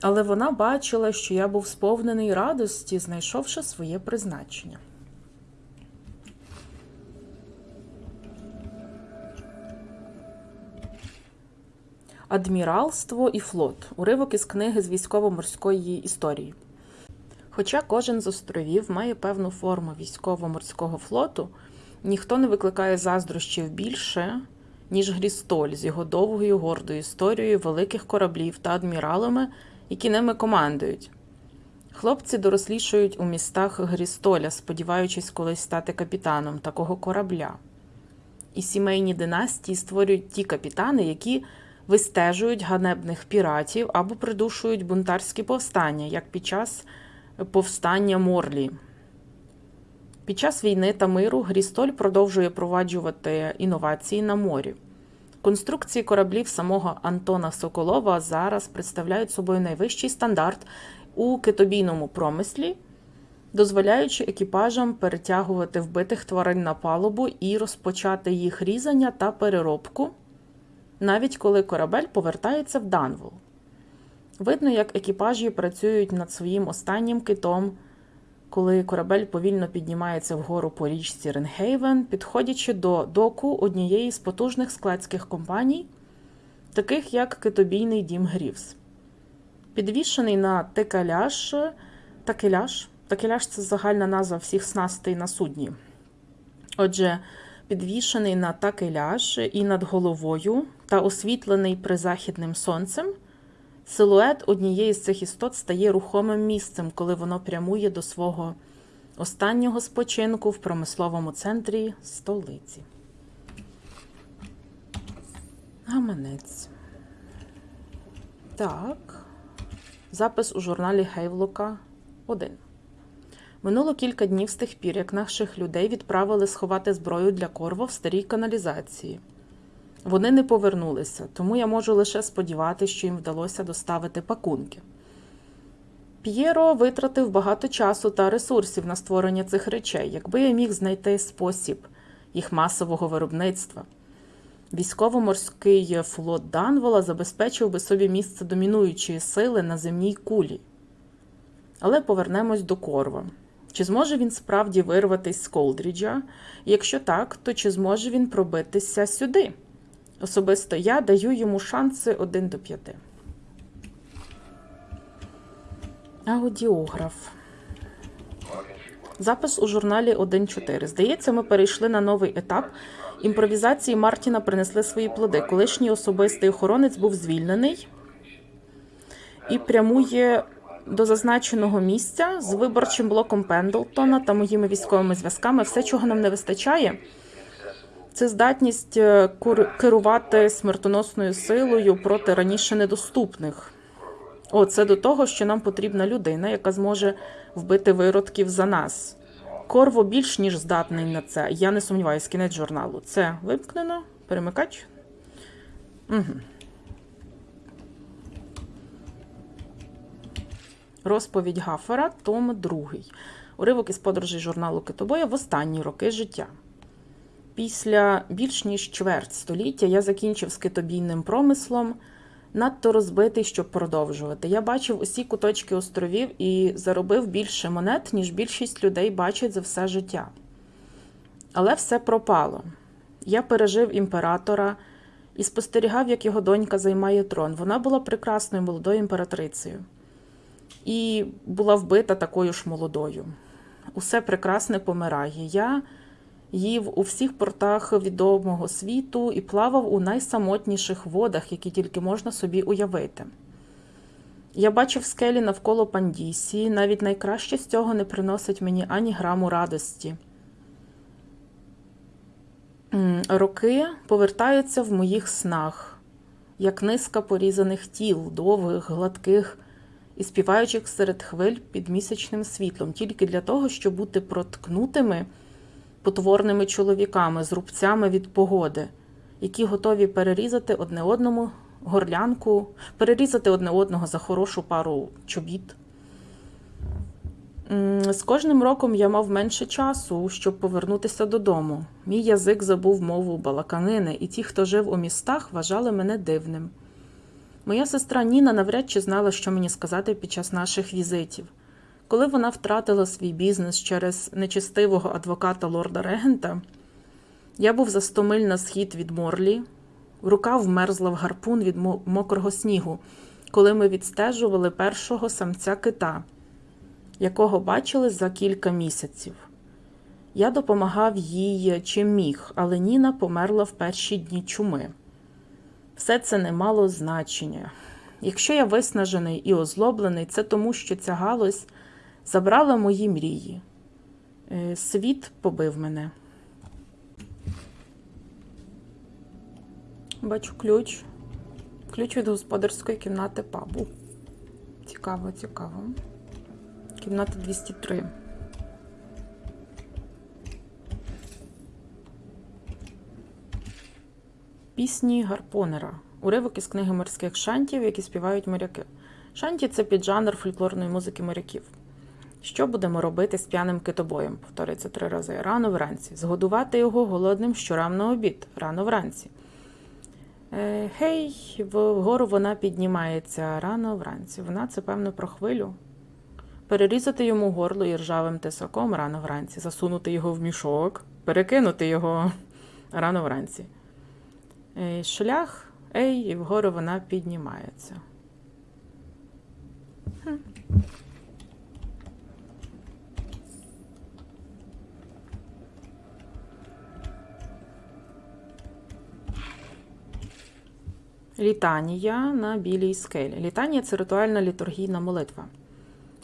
Але вона бачила, що я був сповнений радості, знайшовши своє призначення. Адміралство і флот. Уривок із книги з військово-морської історії. Хоча кожен з островів має певну форму військово-морського флоту, ніхто не викликає заздрощів більше, ніж Грістоль з його довгою гордою історією великих кораблів та адміралами, які ними командують. Хлопці дорослішають у містах Грістоля, сподіваючись колись стати капітаном такого корабля. І сімейні династії створюють ті капітани, які вистежують ганебних піратів або придушують бунтарські повстання, як під час повстання Морлі. Під час війни та миру Грістоль продовжує проваджувати інновації на морі. Конструкції кораблів самого Антона Соколова зараз представляють собою найвищий стандарт у китобійному промислі, дозволяючи екіпажам перетягувати вбитих тварин на палубу і розпочати їх різання та переробку, навіть коли корабель повертається в Данвол. Видно, як екіпажі працюють над своїм останнім китом, коли корабель повільно піднімається вгору по річці Ренхейвен, підходячи до доку однієї з потужних складських компаній, таких як китобійний дім Грівс. Підвішений на текеляж, такеляж, такеляж це загальна назва всіх снастей на судні. Отже, підвішений на такеляж і над головою та освітлений призахідним сонцем, силует однієї з цих істот стає рухомим місцем, коли воно прямує до свого останнього спочинку в промисловому центрі столиці. Гаманець. Так. Запис у журналі Гейвлока 1. Минуло кілька днів з тих пір, як наших людей відправили сховати зброю для корво в старій каналізації. Вони не повернулися, тому я можу лише сподіватися, що їм вдалося доставити пакунки. П'єро витратив багато часу та ресурсів на створення цих речей, якби я міг знайти спосіб їх масового виробництва. Військово-морський флот Данвола забезпечив би собі місце домінуючої сили на земній кулі. Але повернемось до Корва. Чи зможе він справді вирватися з Колдріджа? Якщо так, то чи зможе він пробитися сюди? Особисто я даю йому шанси 1 до 5. Аудіограф. Запис у журналі 1.4. Здається, ми перейшли на новий етап. Імпровізації Мартіна принесли свої плоди. Колишній особистий охоронець був звільнений і прямує до зазначеного місця з виборчим блоком Пендлтона та моїми військовими зв'язками. Все, чого нам не вистачає, це здатність е, керувати смертоносною силою проти раніше недоступних. О, це до того, що нам потрібна людина, яка зможе вбити виродків за нас. Корво більш ніж здатний на це. Я не сумніваюся, кінець журналу. Це вимкнено. Перемикач. Угу. Розповідь Гафера, том 2. Уривок із подорожей журналу Китобоя в останні роки життя. Після більш ніж чверть століття я закінчив з китобійним промислом, надто розбитий, щоб продовжувати. Я бачив усі куточки островів і заробив більше монет, ніж більшість людей бачать за все життя. Але все пропало. Я пережив імператора і спостерігав, як його донька займає трон. Вона була прекрасною молодою імператрицею і була вбита такою ж молодою. Усе прекрасне помирає. Я їв у всіх портах відомого світу і плавав у найсамотніших водах, які тільки можна собі уявити. Я бачив скелі навколо Пандісії, навіть найкраще з цього не приносить мені ані граму радості. Роки повертаються в моїх снах, як низка порізаних тіл, довгих, гладких і співаючих серед хвиль під місячним світлом, тільки для того, щоб бути проткнутими потворними чоловіками з рубцями від погоди, які готові перерізати одне одному горлянку, перерізати одне одного за хорошу пару чобіт. З кожним роком я мав менше часу, щоб повернутися додому. Мій язик забув мову балаканини, і ті, хто жив у містах, вважали мене дивним. Моя сестра Ніна навряд чи знала, що мені сказати під час наших візитів. Коли вона втратила свій бізнес через нечестивого адвоката лорда Регента, я був за сто миль на схід від Морлі, рука вмерзла в гарпун від мокрого снігу, коли ми відстежували першого самця кита, якого бачили за кілька місяців. Я допомагав їй чим міг, але Ніна померла в перші дні чуми. Все це не мало значення. Якщо я виснажений і озлоблений, це тому, що ця галузь забрала мої мрії. Е, Світ побив мене. Бачу ключ. Ключ від господарської кімнати пабу. Цікаво, цікаво. Кімната 203. Пісні Гарпонера. Уривок із книги морських шантів, які співають моряки. Шанті це піджанр фольклорної музики моряків. Що будемо робити з п'яним китобоєм? Повторюється три рази. Рано вранці. Згодувати його голодним щорам на обід. Рано вранці. Е, Гей, вгору вона піднімається рано вранці. Вона це певно про хвилю. Перерізати йому горло і ржавим тесаком рано вранці, засунути його в мішок, перекинути його рано вранці. Е, Шлях, ей, і вгору вона піднімається. Літанія на білій скелі. Літанія це ритуальна літургійна молитва.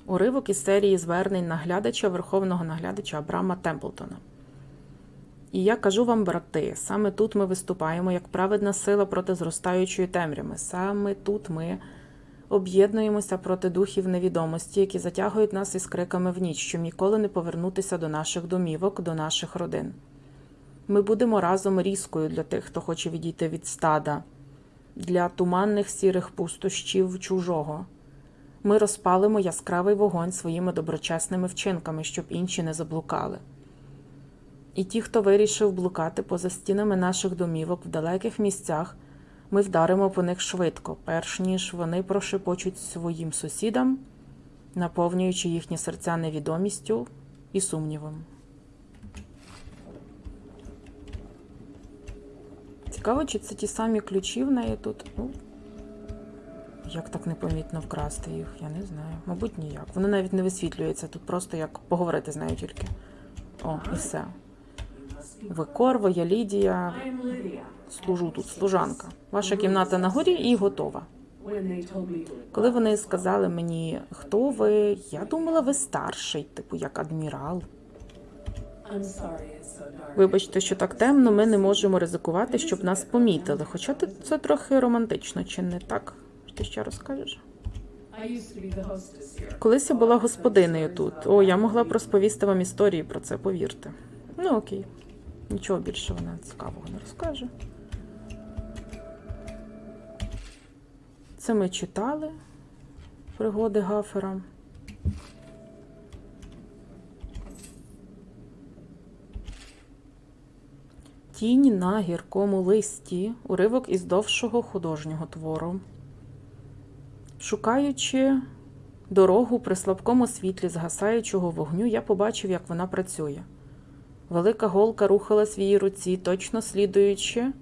Уривок із серії звернень наглядача Верховного наглядача Абрама Темплтона. І я кажу вам, брати, саме тут ми виступаємо як праведна сила проти зростаючої темряви. Саме тут ми об'єднуємося проти духів невідомості, які затягують нас із криками в ніч, щоб ніколи не повернутися до наших домівок, до наших родин. Ми будемо разом різкою для тих, хто хоче відійти від стада, для туманних сірих пустощів чужого. Ми розпалимо яскравий вогонь своїми доброчесними вчинками, щоб інші не заблукали. І ті, хто вирішив блукати поза стінами наших домівок в далеких місцях, ми вдаримо по них швидко, перш ніж вони прошепочуть своїм сусідам, наповнюючи їхні серця невідомістю і сумнівом. Цікаво, чи це ті самі ключі в неї тут. Ну, як так непомітно вкрасти їх, я не знаю. Мабуть, ніяк. Воно навіть не висвітлюється тут, просто як поговорити з нею тільки. О, і все. Ви Корво, я Лідія. Служу тут, служанка. Ваша кімната на горі і готова. Коли вони сказали мені, хто ви, я думала, ви старший, типу як адмірал. Вибачте, що так темно, ми не можемо ризикувати, щоб нас помітили. Хоча це трохи романтично, чи не так? Ти ще розкажеш? Колись я була господинею тут. О, я могла б розповісти вам історії про це, повірте. Ну окей. Нічого більше вона цікавого не розкаже. Це ми читали пригоди Гафера. Тінь на гіркому листі, уривок із довшого художнього твору. Шукаючи дорогу при слабкому світлі згасаючого вогню, я побачив, як вона працює. Велика голка рухалась в її руці, точно слідуючи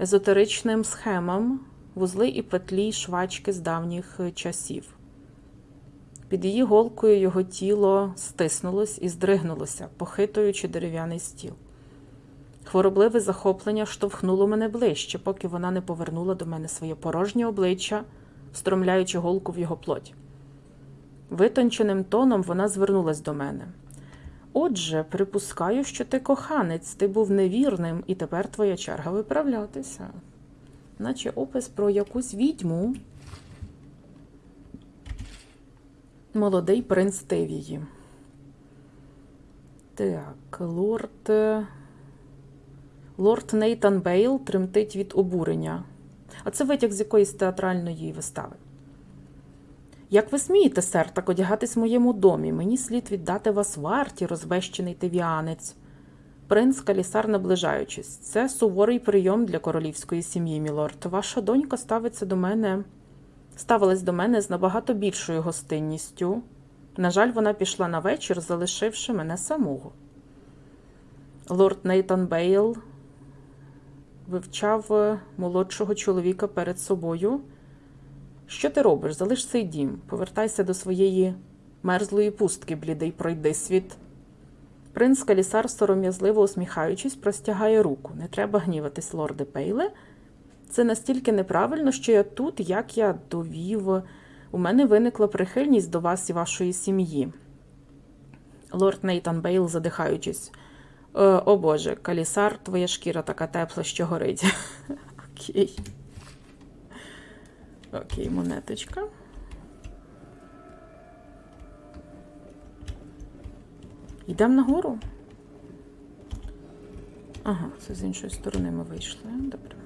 езотеричним схемам, вузли і петлі швачки з давніх е, часів. Під її голкою його тіло стиснулось і здригнулося, похитуючи дерев'яний стіл. Хворобливе захоплення штовхнуло мене ближче, поки вона не повернула до мене своє порожнє обличчя, встромляючи голку в його плоть. Витонченим тоном вона звернулась до мене. Отже, припускаю, що ти коханець, ти був невірним, і тепер твоя черга виправлятися. Наче опис про якусь відьму. Молодий принц Тевії. Так, лорд. Лорд Нейтан Бейл тремтить від обурення. А це витяг з якоїсь театральної вистави. Як ви смієте, сер, так одягатись в моєму домі? Мені слід віддати вас варті, розбещений тивіанець. Принц Калісар, наближаючись. Це суворий прийом для королівської сім'ї, мілорд. Ваша донька ставиться до мене, ставилась до мене з набагато більшою гостинністю. На жаль, вона пішла на вечір, залишивши мене самого. Лорд Нейтан Бейл вивчав е, молодшого чоловіка перед собою. Що ти робиш? Залиш цей дім, повертайся до своєї мерзлої пустки, блідий, пройди світ. Принц Калісар, сором'язливо усміхаючись, простягає руку. Не треба гніватись, лорде Пейле. Це настільки неправильно, що я тут, як я довів, у мене виникла прихильність до вас і вашої сім'ї. Лорд Нейтан Бейл, задихаючись. «Е, О Боже, Калісар, твоя шкіра така тепла, що горить. Окей. Окей, монеточка. Йдемо нагору. Ага, це з іншої сторони ми вийшли. Добре.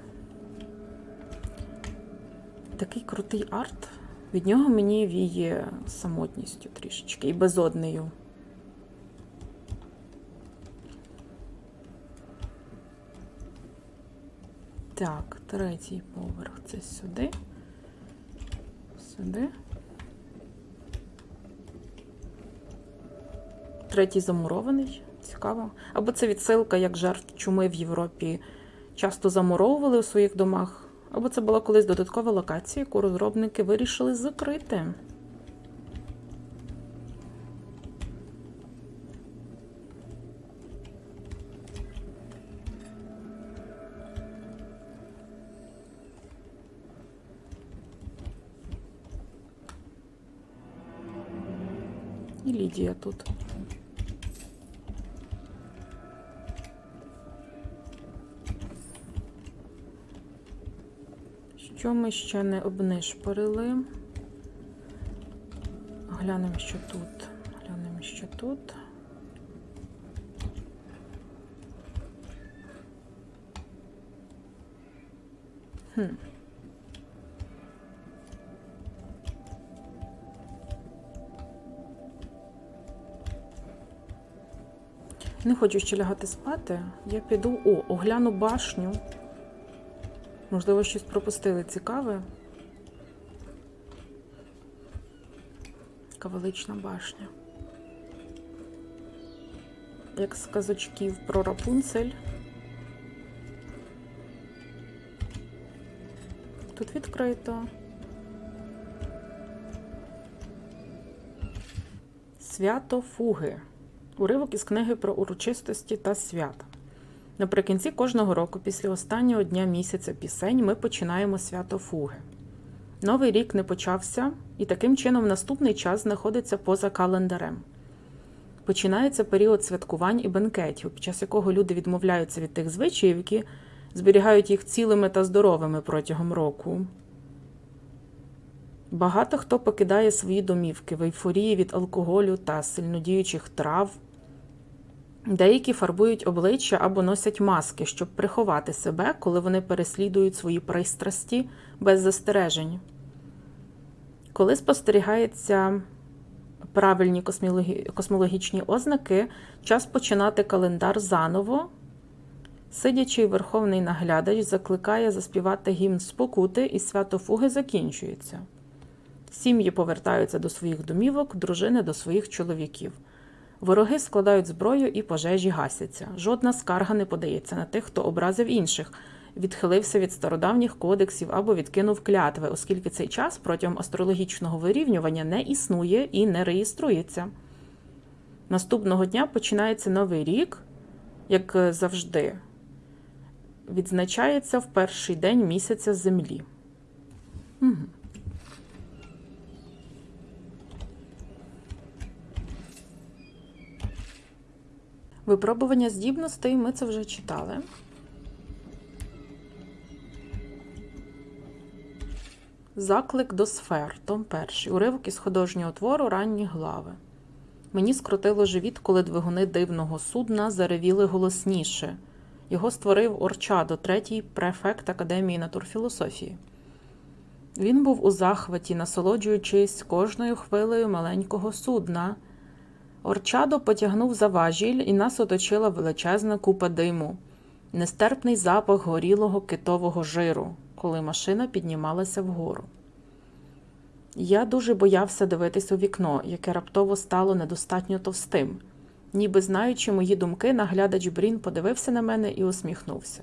Такий крутий арт. Від нього мені віє самотністю трішечки і безоднею. Так, третій поверх це сюди. Сюди. Третій замурований. Цікаво. Або це відсилка, як жертв чуми в Європі часто замуровували у своїх домах. Або це була колись додаткова локація, яку розробники вирішили закрити. І Лідія тут. Що ми ще не обнишпорили? Глянемо, що тут. Глянемо, що тут. Хм. Не хочу ще лягати спати. Я піду. О, огляну башню. Можливо, щось пропустили цікаве. Така велична башня. Як з казочків про Рапунцель. Тут відкрито. Свято Фуги. Уривок із книги про урочистості та свята. Наприкінці кожного року, після останнього дня місяця пісень, ми починаємо свято Фуги. Новий рік не почався, і таким чином наступний час знаходиться поза календарем. Починається період святкувань і бенкетів, під час якого люди відмовляються від тих звичаїв, які зберігають їх цілими та здоровими протягом року. Багато хто покидає свої домівки в ейфорії від алкоголю та сильнодіючих трав. Деякі фарбують обличчя або носять маски, щоб приховати себе, коли вони переслідують свої пристрасті без застережень. Коли спостерігається правильні космологічні ознаки, час починати календар заново. Сидячий верховний наглядач закликає заспівати гімн спокути, і свято фуги закінчується. Сім'ї повертаються до своїх домівок, дружини до своїх чоловіків. Вороги складають зброю і пожежі гасяться. Жодна скарга не подається на тих, хто образив інших, відхилився від стародавніх кодексів або відкинув клятви, оскільки цей час протягом астрологічного вирівнювання не існує і не реєструється. Наступного дня починається новий рік, як е, завжди, відзначається в перший день місяця землі. Угу. Випробування здібностей ми це вже читали. Заклик до сфер, том перший. Уривок із художнього твору ранні глави. Мені скрутило живіт, коли двигуни дивного судна заревіли голосніше, Його створив Орчадо, третій префект Академії натурфілософії. Він був у захваті, насолоджуючись кожною хвилею маленького судна. Орчадо потягнув за важіль, і нас оточила величезна купа диму, нестерпний запах горілого китового жиру, коли машина піднімалася вгору. Я дуже боявся дивитись у вікно, яке раптово стало недостатньо товстим. Ніби знаючи мої думки, наглядач Брін подивився на мене і усміхнувся.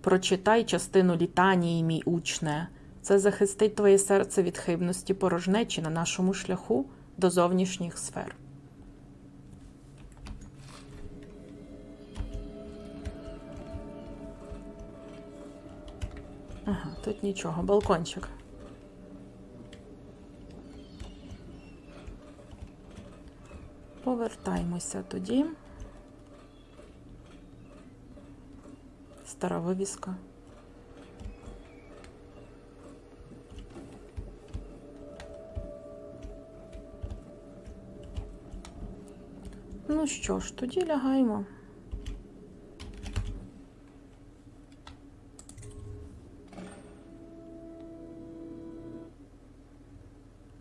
Прочитай частину літанії, мій учне. Це захистить твоє серце від хибності порожнечі на нашому шляху до зовнішніх сфер. Ага, тут нічого, балкончик. Повертаємося тоді. Стара вивіска. Ну що ж, тоді лягаємо.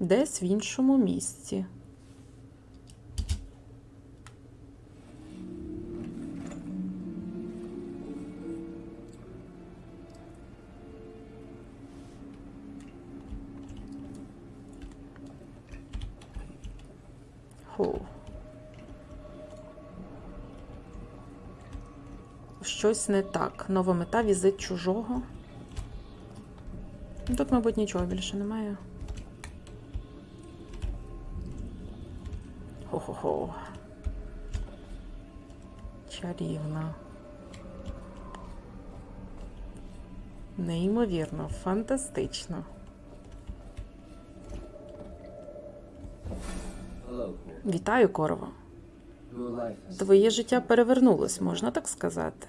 Десь в іншому місці. Щось не так. Нова мета візит чужого. Тут, мабуть, нічого більше немає. Хо-хо-хо. Чарівно. Неймовірно, фантастично. Вітаю, has Твоє життя перевернулось, можна так сказати.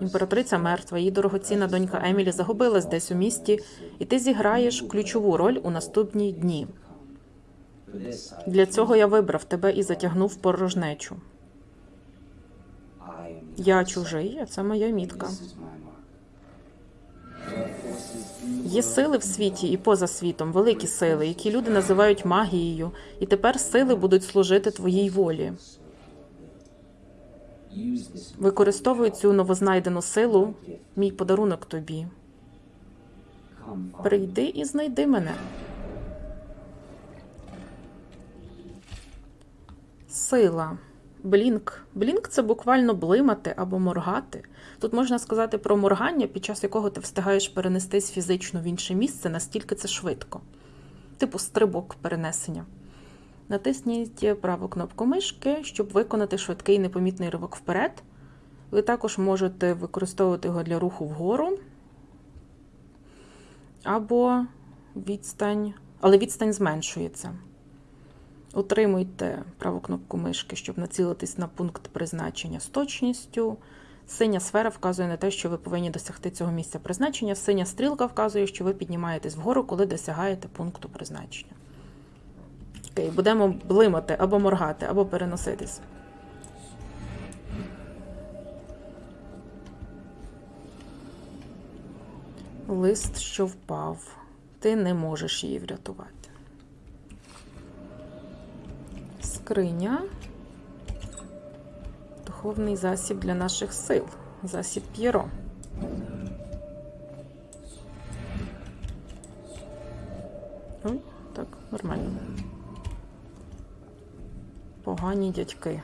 Імператриця мертва, її дорогоцінна донька Емілі загубилась десь у місті, і ти зіграєш ключову роль у наступні дні. Для цього я вибрав тебе і затягнув порожнечу. Я чужий, а це моя мітка. Є сили в світі і поза світом, великі сили, які люди називають магією, і тепер сили будуть служити твоїй волі. Використовуй цю новознайдену силу, мій подарунок тобі. Прийди і знайди мене. Сила. Блінк. Блінк це буквально блимати або моргати. Тут можна сказати про моргання, під час якого ти встигаєш перенестись фізично в інше місце, настільки це швидко. Типу стрибок перенесення. Натисніть праву кнопку мишки, щоб виконати швидкий непомітний ривок вперед. Ви також можете використовувати його для руху вгору або відстань, але відстань зменшується. Утримуйте праву кнопку мишки, щоб націлитись на пункт призначення з точністю. Синя сфера вказує на те, що ви повинні досягти цього місця призначення. Синя стрілка вказує, що ви піднімаєтесь вгору, коли досягаєте пункту призначення. Окей, будемо блимати або моргати, або переноситись. Лист, що впав. Ти не можеш її врятувати. Скриня. Духовний засіб для наших сил. Засіб П'єро. Ой, так, нормально. Погані дядьки.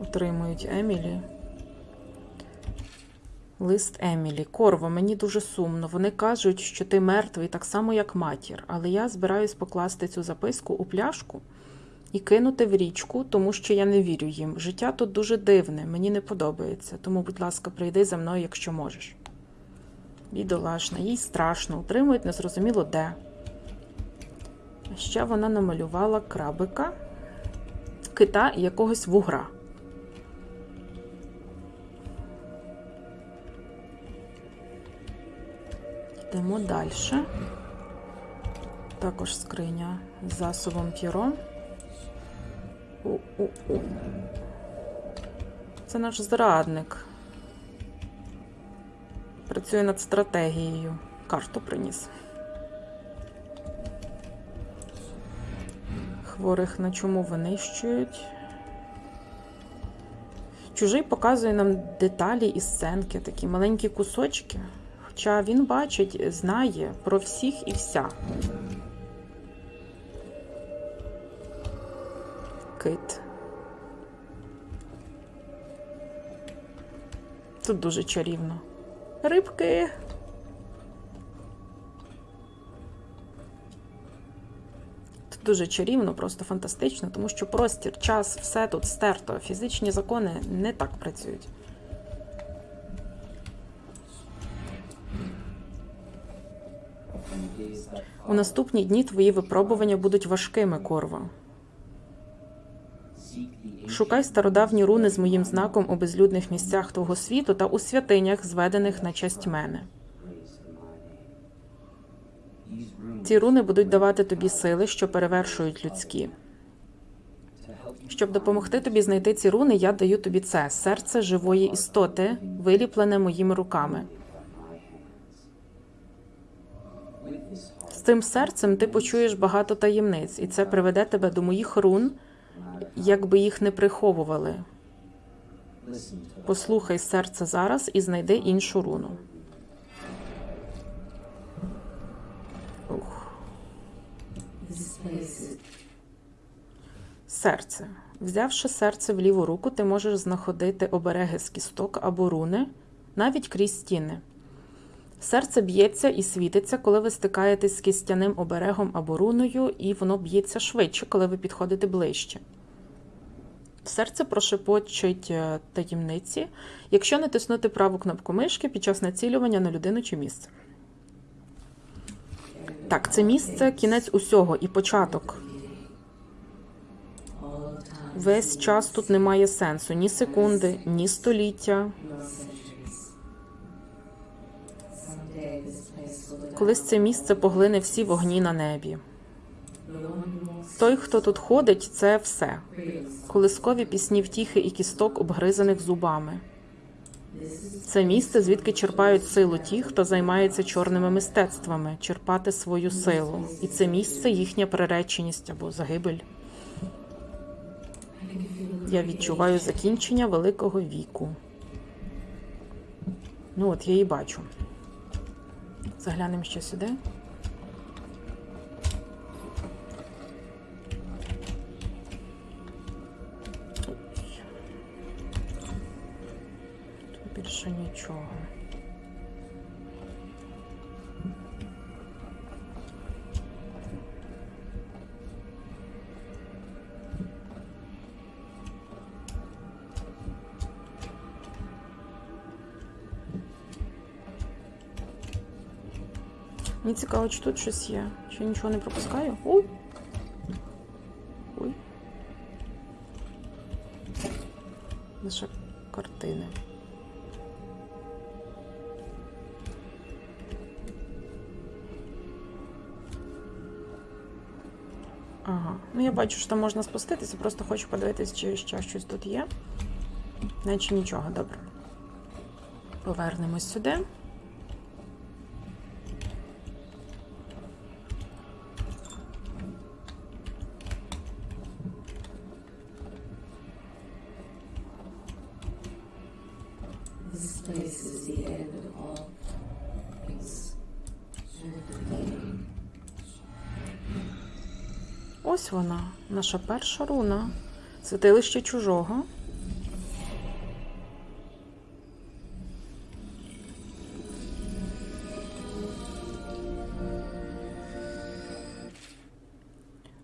Утримують Емілі. Лист Емілі. Корво, мені дуже сумно. Вони кажуть, що ти мертвий так само, як матір, але я збираюсь покласти цю записку у пляшку і кинути в річку, тому що я не вірю їм. Життя тут дуже дивне, мені не подобається. Тому, будь ласка, прийди за мною, якщо можеш. Бідолашна, їй страшно, утримують незрозуміло де. Ще вона намалювала крабика, кита і якогось вугра. Йдемо далі. Також скриня з засобом п'єро. Це наш зрадник. Працює над стратегією. Карту приніс. Хворих на чому винищують. Чужий показує нам деталі і сценки, такі маленькі кусочки. Хоча він бачить, знає про всіх і вся. Кит. Тут дуже чарівно. Рибки. Тут дуже чарівно, просто фантастично, тому що простір, час, все тут стерто. Фізичні закони не так працюють. У наступні дні твої випробування будуть важкими, Корва. Шукай стародавні руни з моїм знаком у безлюдних місцях твого світу та у святинях, зведених на честь мене. Ці руни будуть давати тобі сили, що перевершують людські. Щоб допомогти тобі знайти ці руни, я даю тобі це серце живої істоти, виліплене моїми руками. З цим серцем ти почуєш багато таємниць, і це приведе тебе до моїх рун, якби їх не приховували. Послухай серце зараз і знайди іншу руну. Ух. Серце. Взявши серце в ліву руку, ти можеш знаходити обереги з кісток або руни, навіть крізь стіни. Серце б'ється і світиться, коли ви стикаєтесь з кістяним оберегом або руною, і воно б'ється швидше, коли ви підходите ближче. Серце прошепочить е, таємниці, якщо натиснути праву кнопку мишки під час націлювання на людину чи місце. Так, це місце кінець усього і початок. Весь час тут немає сенсу ні секунди, ні століття. Колись це місце поглине всі вогні на небі. Той, хто тут ходить, це все. Колискові пісні втіхи і кісток, обгризаних зубами. Це місце, звідки черпають силу ті, хто займається чорними мистецтвами, черпати свою силу. І це місце їхня приреченість або загибель. Я відчуваю закінчення великого віку. Ну от я її бачу. Заглянемо ще сюди. Тут більше нічого. Мені цікаво, чи тут щось є. Чи я нічого не пропускаю? Ой. Ой. Лише картини. Ага. Ну я бачу, що там можна спуститися, просто хочу подивитися, чи ще щось тут є. Наче нічого, добре. Повернемось сюди. Place is the end of all things. Ось вона, наша перша руна. Святилище чужого.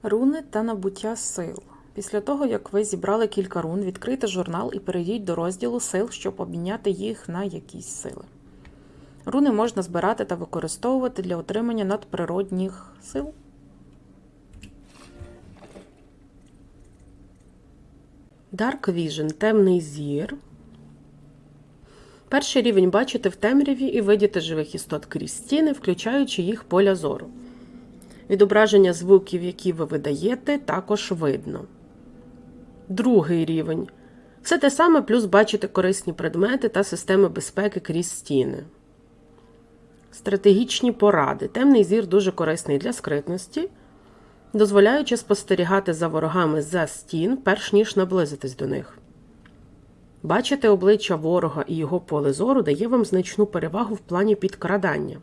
Руни та набуття сил. Після того, як ви зібрали кілька рун, відкрийте журнал і перейдіть до розділу сил, щоб обміняти їх на якісь сили. Руни можна збирати та використовувати для отримання надприродних сил. Dark Vision темний зір. Перший рівень бачите в темряві і видіти живих істот крізь стіни, включаючи їх поля зору. Відображення звуків, які ви видаєте, також видно. Другий рівень Все те саме, плюс бачите корисні предмети та системи безпеки крізь стіни. Стратегічні поради. Темний зір дуже корисний для скритності, дозволяючи спостерігати за ворогами за стін, перш ніж наблизитись до них. Бачити обличчя ворога і його поле зору дає вам значну перевагу в плані підкрадання.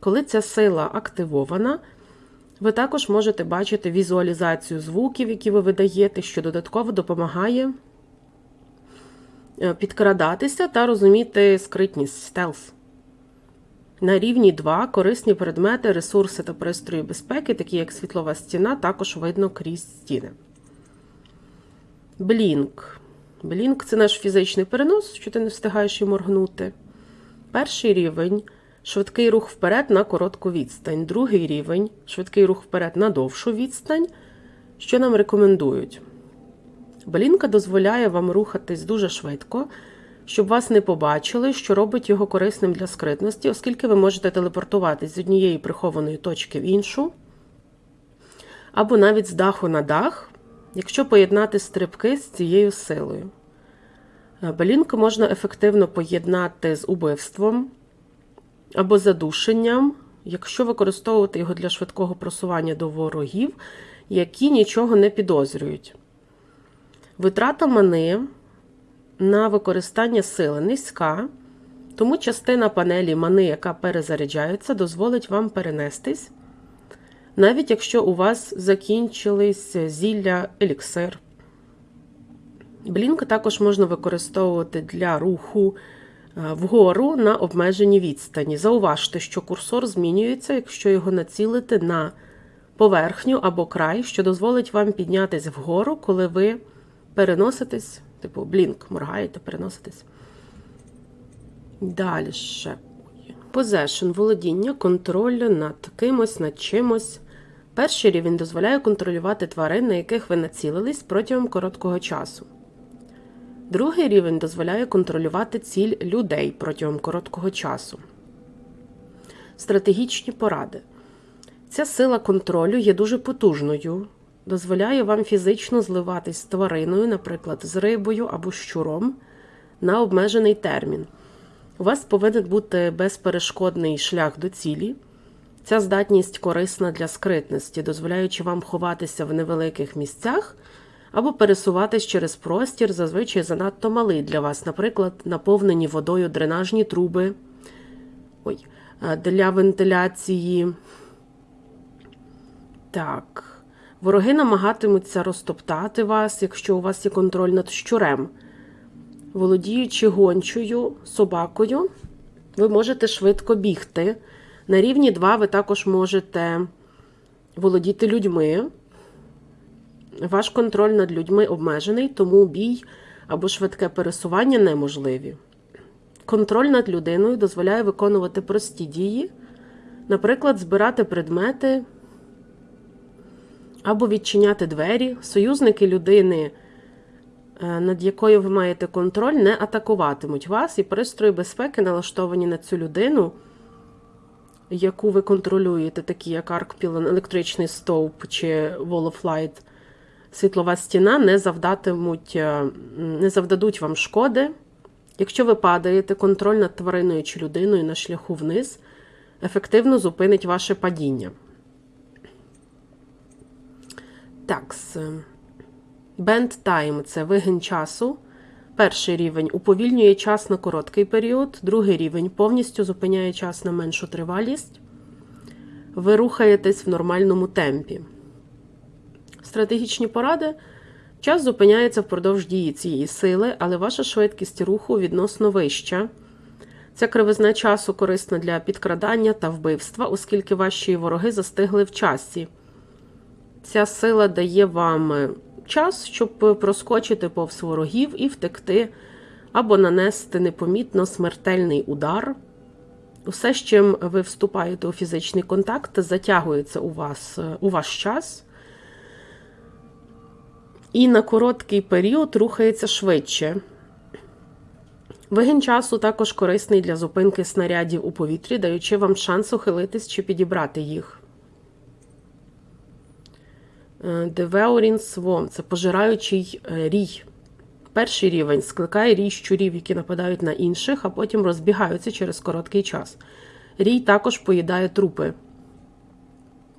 Коли ця сила активована, ви також можете бачити візуалізацію звуків, які ви видаєте, що додатково допомагає е, підкрадатися та розуміти скритність стелс. На рівні 2 корисні предмети, ресурси та пристрої безпеки, такі як світлова стіна, також видно крізь стіни. Блінк. Блінк це наш фізичний перенос, що ти не встигаєш і моргнути. Перший рівень швидкий рух вперед на коротку відстань. Другий рівень швидкий рух вперед на довшу відстань, що нам рекомендують. Блінка дозволяє вам рухатись дуже швидко, щоб вас не побачили, що робить його корисним для скритності, оскільки ви можете телепортуватись з однієї прихованої точки в іншу, або навіть з даху на дах, якщо поєднати стрибки з цією силою. Блінк можна ефективно поєднати з убивством або задушенням, якщо використовувати його для швидкого просування до ворогів, які нічого не підозрюють. Витрата мани на використання сили низька, тому частина панелі мани, яка перезаряджається, дозволить вам перенестись, навіть якщо у вас закінчились зілля еліксир. Блінк також можна використовувати для руху вгору на обмеженій відстані. Зауважте, що курсор змінюється, якщо його націлити на поверхню або край, що дозволить вам піднятись вгору, коли ви переноситесь, типу блінк, моргаєте, переноситесь. Далі. Possession – володіння, контроль над кимось, над чимось. Перший рівень дозволяє контролювати тварин, на яких ви націлились протягом короткого часу. Другий рівень дозволяє контролювати ціль людей протягом короткого часу. Стратегічні поради. Ця сила контролю є дуже потужною, дозволяє вам фізично зливатись з твариною, наприклад, з рибою або щуром, на обмежений термін. У вас повинен бути безперешкодний шлях до цілі. Ця здатність корисна для скритності, дозволяючи вам ховатися в невеликих місцях або пересуватись через простір, зазвичай занадто малий для вас, наприклад, наповнені водою дренажні труби ой, е, для вентиляції. Так. Вороги намагатимуться розтоптати вас, якщо у вас є контроль над щурем. Володіючи гончою, собакою, ви можете швидко бігти. На рівні 2 ви також можете володіти людьми. Ваш контроль над людьми обмежений, тому бій або швидке пересування неможливі. Контроль над людиною дозволяє виконувати прості дії, наприклад, збирати предмети або відчиняти двері. Союзники людини, е, над якою ви маєте контроль, не атакуватимуть вас, і пристрої безпеки налаштовані на цю людину, яку ви контролюєте, такі як Аркпілон, електричний стовп чи Wall of Light, світлова стіна, не завдатимуть, е, не завдадуть вам шкоди. Якщо ви падаєте, контроль над твариною чи людиною на шляху вниз ефективно зупинить ваше падіння. Так, Bend Time – це вигін часу. Перший рівень уповільнює час на короткий період, другий рівень повністю зупиняє час на меншу тривалість. Ви рухаєтесь в нормальному темпі. Стратегічні поради. Час зупиняється впродовж дії цієї сили, але ваша швидкість руху відносно вища. Ця кривизна часу корисна для підкрадання та вбивства, оскільки ваші вороги застигли в часі. Ця сила дає вам час, щоб проскочити повз ворогів і втекти, або нанести непомітно смертельний удар. Усе, з чим ви вступаєте у фізичний контакт, затягується у вас у ваш час. І на короткий період рухається швидше. Вигін часу також корисний для зупинки снарядів у повітрі, даючи вам шанс ухилитись чи підібрати їх. Devouring Swarm – це пожираючий рій. Перший рівень скликає рій щурів, які нападають на інших, а потім розбігаються через короткий час. Рій також поїдає трупи.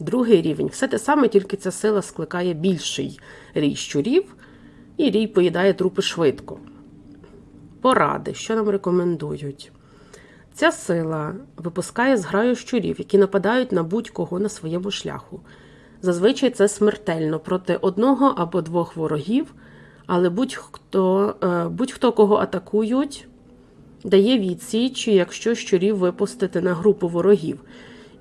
Другий рівень все те саме, тільки ця сила скликає більший рій щурів, і рій поїдає трупи швидко. Поради, що нам рекомендують? Ця сила випускає зграю щурів, які нападають на будь-кого на своєму шляху. Зазвичай це смертельно проти одного або двох ворогів, але будь-хто, е, будь-хто кого атакують, дає відсіч, якщо щурів випустити на групу ворогів.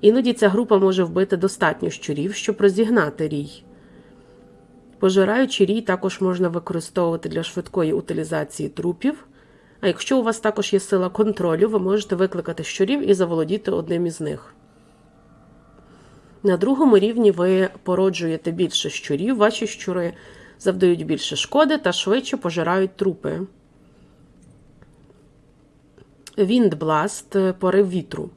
Іноді ця група може вбити достатньо щурів, щоб розігнати рій. Пожираючий рій також можна використовувати для швидкої утилізації трупів. А якщо у вас також є сила контролю, ви можете викликати щурів і заволодіти одним із них. На другому рівні ви породжуєте більше щурів, ваші щури завдають більше шкоди та швидше пожирають трупи. Віндбласт порив вітру.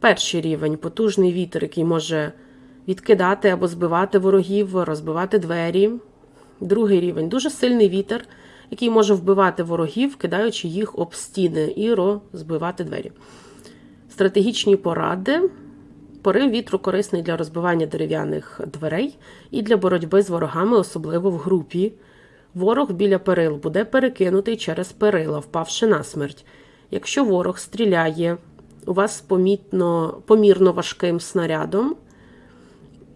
Перший рівень потужний вітер, який може відкидати або збивати ворогів, розбивати двері. Другий рівень дуже сильний вітер, який може вбивати ворогів, кидаючи їх об стіни і розбивати двері. Стратегічні поради. Порив вітру корисний для розбивання дерев'яних дверей і для боротьби з ворогами, особливо в групі. Ворог біля перил буде перекинутий через перила, впавши на смерть. Якщо ворог стріляє у вас помітно, помірно важким снарядом,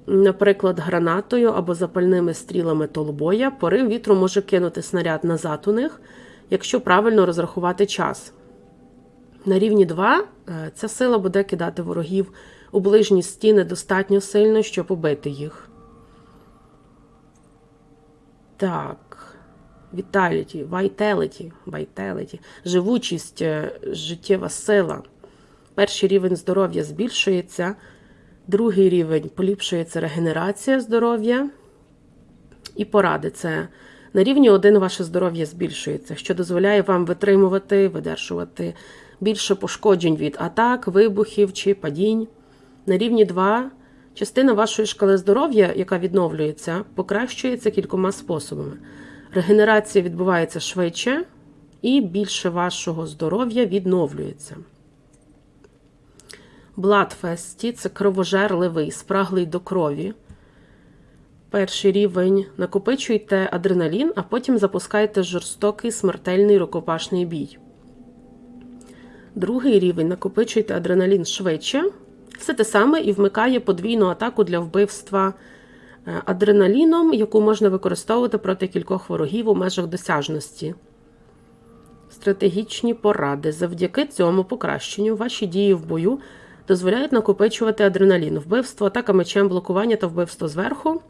наприклад, гранатою або запальними стрілами толбоя, порив вітру може кинути снаряд назад у них, якщо правильно розрахувати час. На рівні 2 е, ця сила буде кидати ворогів у ближні стіни достатньо сильно, щоб убити їх. Так. Vitality, Vitality, Vitality. Живучість, е, життєва сила. Перший рівень здоров'я збільшується, другий рівень поліпшується регенерація здоров'я. І поради це на рівні 1 ваше здоров'я збільшується, що дозволяє вам витримувати, видержувати більше пошкоджень від атак, вибухів чи падінь. На рівні 2 частина вашої шкали здоров'я, яка відновлюється, покращується кількома способами. Регенерація відбувається швидше, і більше вашого здоров'я відновлюється. Бладфесті це кровожерливий, спраглий до крові. Перший рівень накопичуйте адреналін, а потім запускайте жорстокий смертельний рукопашний бій. Другий рівень накопичуйте адреналін швидше. Все те саме і вмикає подвійну атаку для вбивства е, адреналіном, яку можна використовувати проти кількох ворогів у межах досяжності. Стратегічні поради. Завдяки цьому покращенню ваші дії в бою дозволяють накопичувати адреналін, вбивство, атака мечем, блокування та вбивство зверху.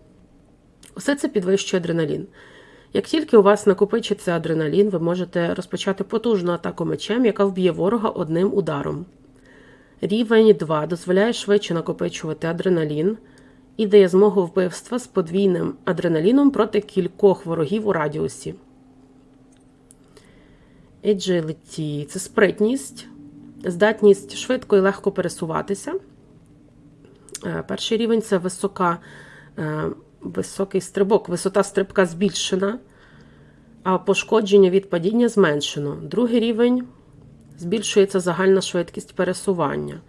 Усе це підвищує адреналін. Як тільки у вас накопичиться адреналін, ви можете розпочати потужну атаку мечем, яка вб'є ворога одним ударом. Рівень 2 дозволяє швидше накопичувати адреналін і дає змогу вбивства з подвійним адреналіном проти кількох ворогів у радіусі. Agility – це спритність, здатність швидко і легко пересуватися. Е, Перший рівень це висока, е, високий стрибок, висота стрибка збільшена, а пошкодження від падіння зменшено. Другий рівень збільшується загальна швидкість пересування.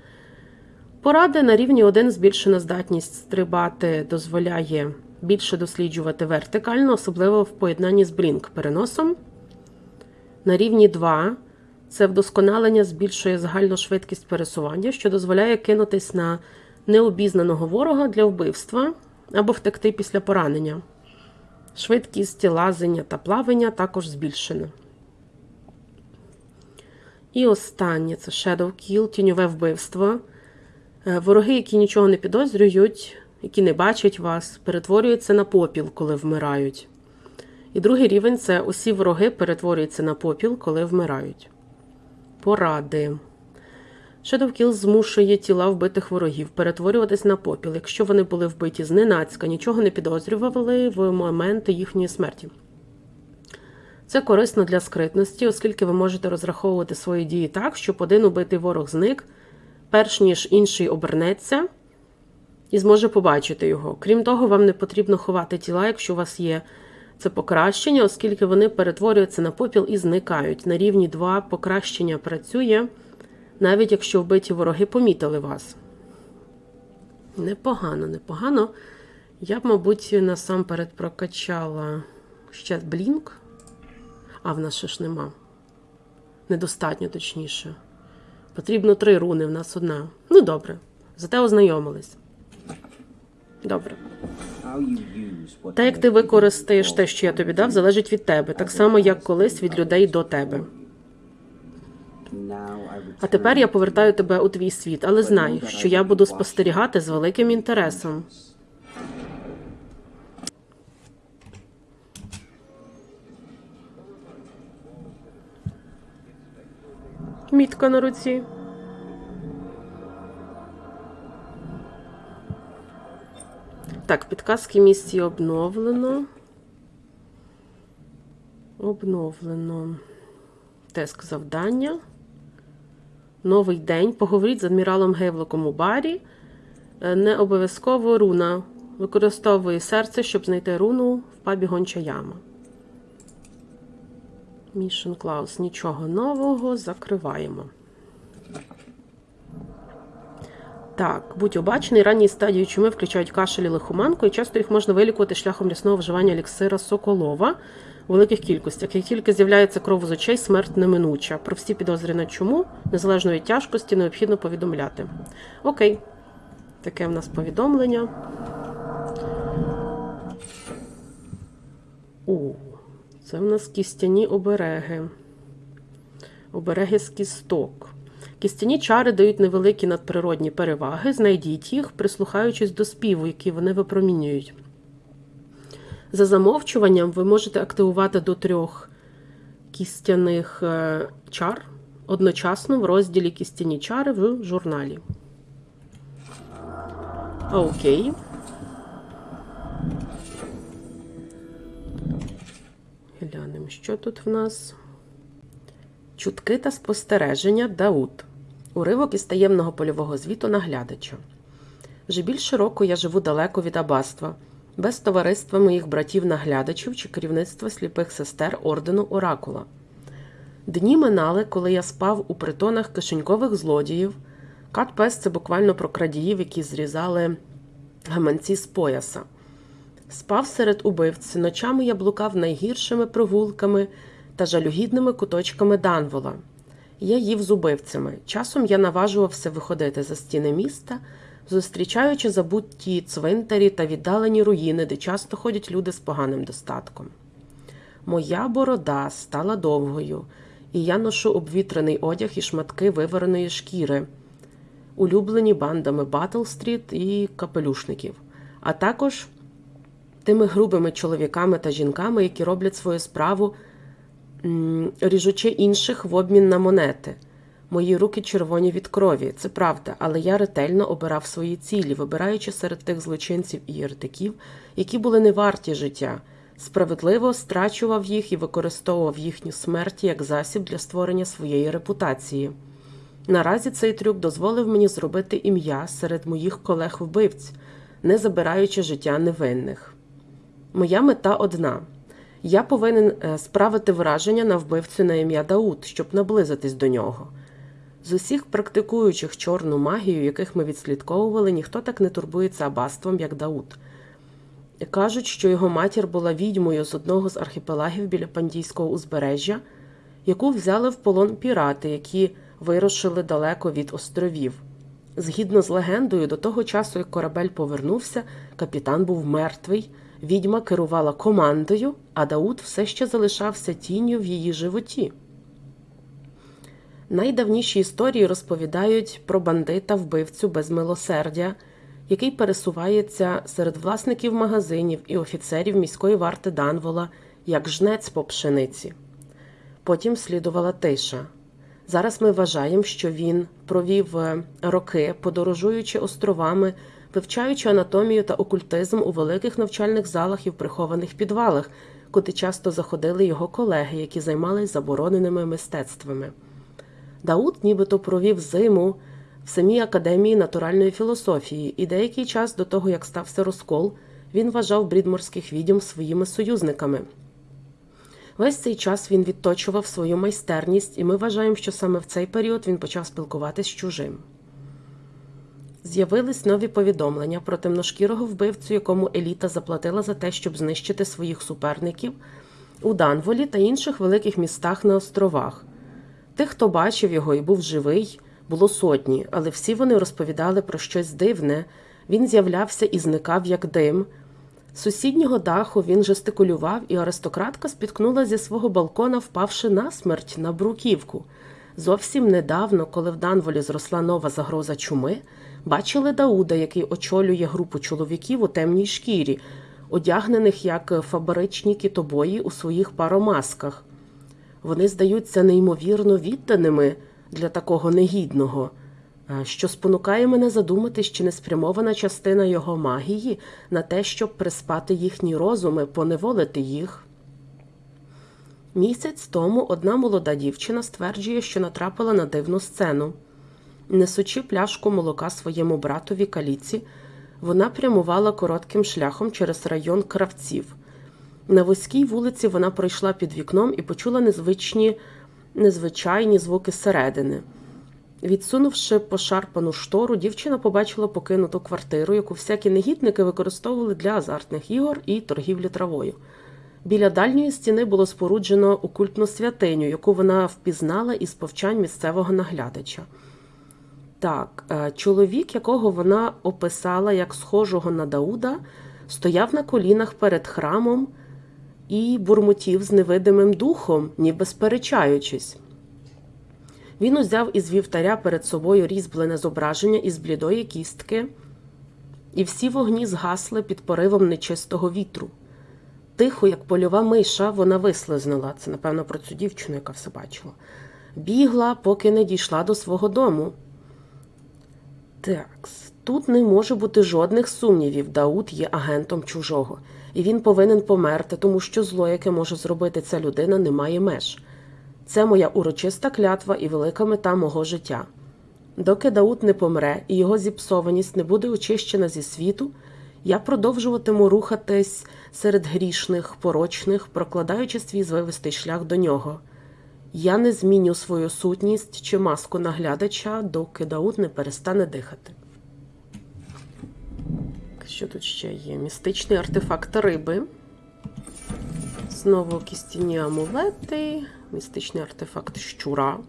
Поради на рівні 1 збільшена здатність стрибати дозволяє більше досліджувати вертикально, особливо в поєднанні з блінк-переносом. На рівні 2 це вдосконалення збільшує загальну швидкість пересування, що дозволяє кинутись на необізнаного ворога для вбивства або втекти після поранення. Швидкість лазення та плавання також збільшена. І останнє це Shadow Kill, тіньове вбивство. Е, Вороги, які нічого не підозрюють, які не бачать вас, перетворюються на попіл, коли вмирають. І другий рівень це усі вороги перетворюються на попіл, коли вмирають. Поради. Kill змушує тіла вбитих ворогів перетворюватись на попіл, якщо вони були вбиті зненацька, нічого не підозрювали в моменти їхньої смерті. Це корисно для скритності, оскільки ви можете розраховувати свої дії так, щоб один убитий ворог зник, перш ніж інший обернеться і зможе побачити його. Крім того, вам не потрібно ховати тіла, якщо у вас є Це покращення, оскільки вони перетворюються на попіл і зникають. На рівні 2 покращення працює, навіть якщо вбиті вороги помітили вас. Непогано, непогано. Я б, мабуть, насамперед прокачала ще блінк. А в нас ще ж нема. Недостатньо, точніше. Потрібно три руни, в нас одна. Ну, добре. Зате ознайомились. Добре. Те, як ти використаєш те, що я тобі дав, залежить від тебе, так само, як колись від людей до тебе. А тепер я повертаю тебе у твій світ, але знай, що я буду спостерігати з великим інтересом. Мітка на руці. Так, підказки місії обновлено. Обновлено. Теск завдання. Новий день. Поговоріть з адміралом Гейвлоком у барі. Е, Не обов'язково руна. Використовує серце, щоб знайти руну в пабі Гонча Яма. Мішен Клаус. Нічого нового. Закриваємо. Так, будь обачений, ранні стадії чуми включають кашель і лихоманку, і часто їх можна вилікувати шляхом рясного вживання еліксира Соколова у великих кількостях. Як тільки з'являється кров з очей, смерть неминуча. Про всі підозри на чуму, незалежно від тяжкості, необхідно повідомляти. Окей, таке в нас повідомлення. О, це в нас кістяні обереги. Обереги з кісток. Кістяні чари дають невеликі надприродні переваги. Знайдіть їх, прислухаючись до співу, який вони випромінюють. За замовчуванням ви можете активувати до трьох кістяних е, чар одночасно в розділі Кістяні чари в журналі. Окей. Глянемо, що тут в нас. Чутки та спостереження Дауд. Уривок із таємного польового звіту наглядача. Вже більше року я живу далеко від аббатства, без товариства моїх братів-наглядачів чи керівництва сліпих сестер ордену Оракула. Дні минали, коли я спав у притонах кишенькових злодіїв. Кат пес це буквально про крадіїв, які зрізали гаманці з пояса. Спав серед убивць, ночами я блукав найгіршими прогулками та жалюгідними куточками Данвола. Я їв з убивцями. Часом я наважувався виходити за стіни міста, зустрічаючи забутті цвинтарі та віддалені руїни, де часто ходять люди з поганим достатком. Моя борода стала довгою, і я ношу обвітрений одяг і шматки вивареної шкіри, улюблені бандами Батл-стріт і капелюшників, а також тими грубими чоловіками та жінками, які роблять свою справу, ріжучи інших в обмін на монети. Мої руки червоні від крові, це правда, але я ретельно обирав свої цілі, вибираючи серед тих злочинців і єретиків, які були не варті життя, справедливо страчував їх і використовував їхню смерть як засіб для створення своєї репутації. Наразі цей трюк дозволив мені зробити ім'я серед моїх колег-вбивць, не забираючи життя невинних. Моя мета одна. Я повинен е, справити враження на вбивцю на ім'я Дауд, щоб наблизитись до нього. З усіх практикуючих чорну магію, яких ми відслідковували, ніхто так не турбується аббатством, як Дауд. Кажуть, що його матір була відьмою з одного з архіпелагів біля Пандійського узбережжя, яку взяли в полон пірати, які вирушили далеко від островів. Згідно з легендою, до того часу, як корабель повернувся, капітан був мертвий, відьма керувала командою, а Дауд все ще залишався тінню в її животі. Найдавніші історії розповідають про бандита вбивцю без милосердя, який пересувається серед власників магазинів і офіцерів міської варти Данвола як жнець по пшениці. Потім слідувала тиша. Зараз ми вважаємо, що він провів е, роки, подорожуючи островами, вивчаючи анатомію та окультизм у великих навчальних залах і в прихованих підвалах, куди часто заходили його колеги, які займалися забороненими мистецтвами. Дауд нібито провів зиму в самій академії натуральної філософії, і деякий час до того, як стався розкол, Він вважав брідморських відьом своїми союзниками. Весь цей час він відточував свою майстерність, і ми вважаємо, що саме в цей період він почав спілкуватись з чужим. З'явились нові повідомлення про темношкірого вбивцю, якому еліта заплатила за те, щоб знищити своїх суперників у Данволі та інших великих містах на островах. Тих, хто бачив його і був живий, було сотні, але всі вони розповідали про щось дивне. Він з'являвся і зникав як дим. З сусіднього даху він жестикулював, і аристократка спіткнула зі свого балкона, впавши насмерть на бруківку. Зовсім недавно, коли в Данволі зросла нова загроза чуми, бачили Дауда, який очолює групу чоловіків у темній шкірі, одягнених як фабричні китобої у своїх паромасках. Вони здаються неймовірно відданими для такого негідного, е, що спонукає мене задумати, чи не спрямована частина його магії на те, щоб приспати їхні розуми, поневолити їх. Місяць тому одна молода дівчина стверджує, що натрапила на дивну сцену. Несучи пляшку молока своєму братові каліці, вона прямувала коротким шляхом через район кравців. На вузькій вулиці вона пройшла під вікном і почула незвичні, незвичайні звуки зсередини. Відсунувши пошарпану штору, дівчина побачила покинуту квартиру, яку всякі негідники використовували для азартних ігор і торгівлі травою. Біля дальньої стіни було споруджено окультну святиню, яку вона впізнала із повчань місцевого наглядача. Так, е, чоловік, якого вона описала як схожого на Дауда, стояв на колінах перед храмом і бурмотів з невидимим духом, ніби сперечаючись. Він узяв із вівтаря перед собою різьблене зображення із блідої кістки, і всі вогні згасли під поривом нечистого вітру. Тихо, як польова миша, вона вислизнула. Це, напевно, про цю дівчину, яка все бачила. Бігла, поки не дійшла до свого дому. Так, тут не може бути жодних сумнівів. Дауд є агентом чужого, і він повинен померти, тому що зло, яке може зробити ця людина, не має меж. Це моя урочиста клятва і велика мета мого життя. Доки Дауд не помре і його зіпсованість не буде очищена зі світу, я продовжуватиму рухатись серед грішних, порочних, прокладаючи свій звивистий шлях до нього. Я не зміню свою сутність чи маску наглядача, доки Дауд не перестане дихати. Що тут ще є? Містичний артефакт риби. Знову кістяні амулети, містичний артефакт щура.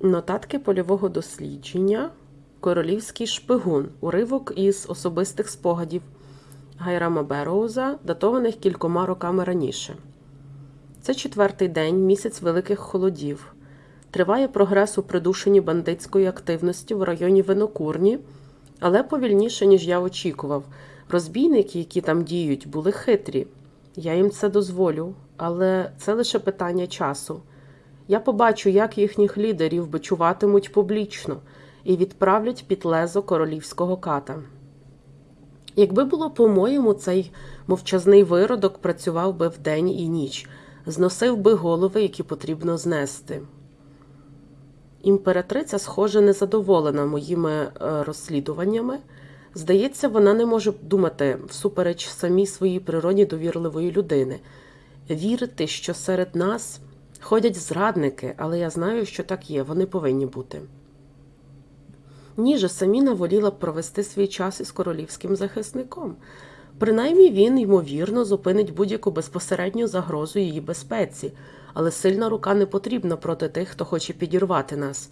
Нотатки польового дослідження. Королівський шпигун. Уривок із особистих спогадів Гайрама Бероуза, датованих кількома роками раніше. Це четвертий день, місяць великих холодів. Триває прогрес у придушенні бандитської активності в районі Винокурні, але повільніше, ніж я очікував. Розбійники, які там діють, були хитрі. Я їм це дозволю, але це лише питання часу. Я побачу, як їхніх лідерів бичуватимуть публічно і відправлять під лезо королівського ката. Якби було по-моєму, цей мовчазний виродок працював би вдень і ніч, зносив би голови, які потрібно знести. Імператриця, схоже, незадоволена моїми е, розслідуваннями. Здається, вона не може думати всупереч самій своїй природі довірливої людини, вірити, що серед нас ходять зрадники, але я знаю, що так є, вони повинні бути. Ніже Саміна воліла б провести свій час із королівським захисником. Принаймні він, ймовірно, зупинить будь-яку безпосередню загрозу її безпеці, але сильна рука не потрібна проти тих, хто хоче підірвати нас.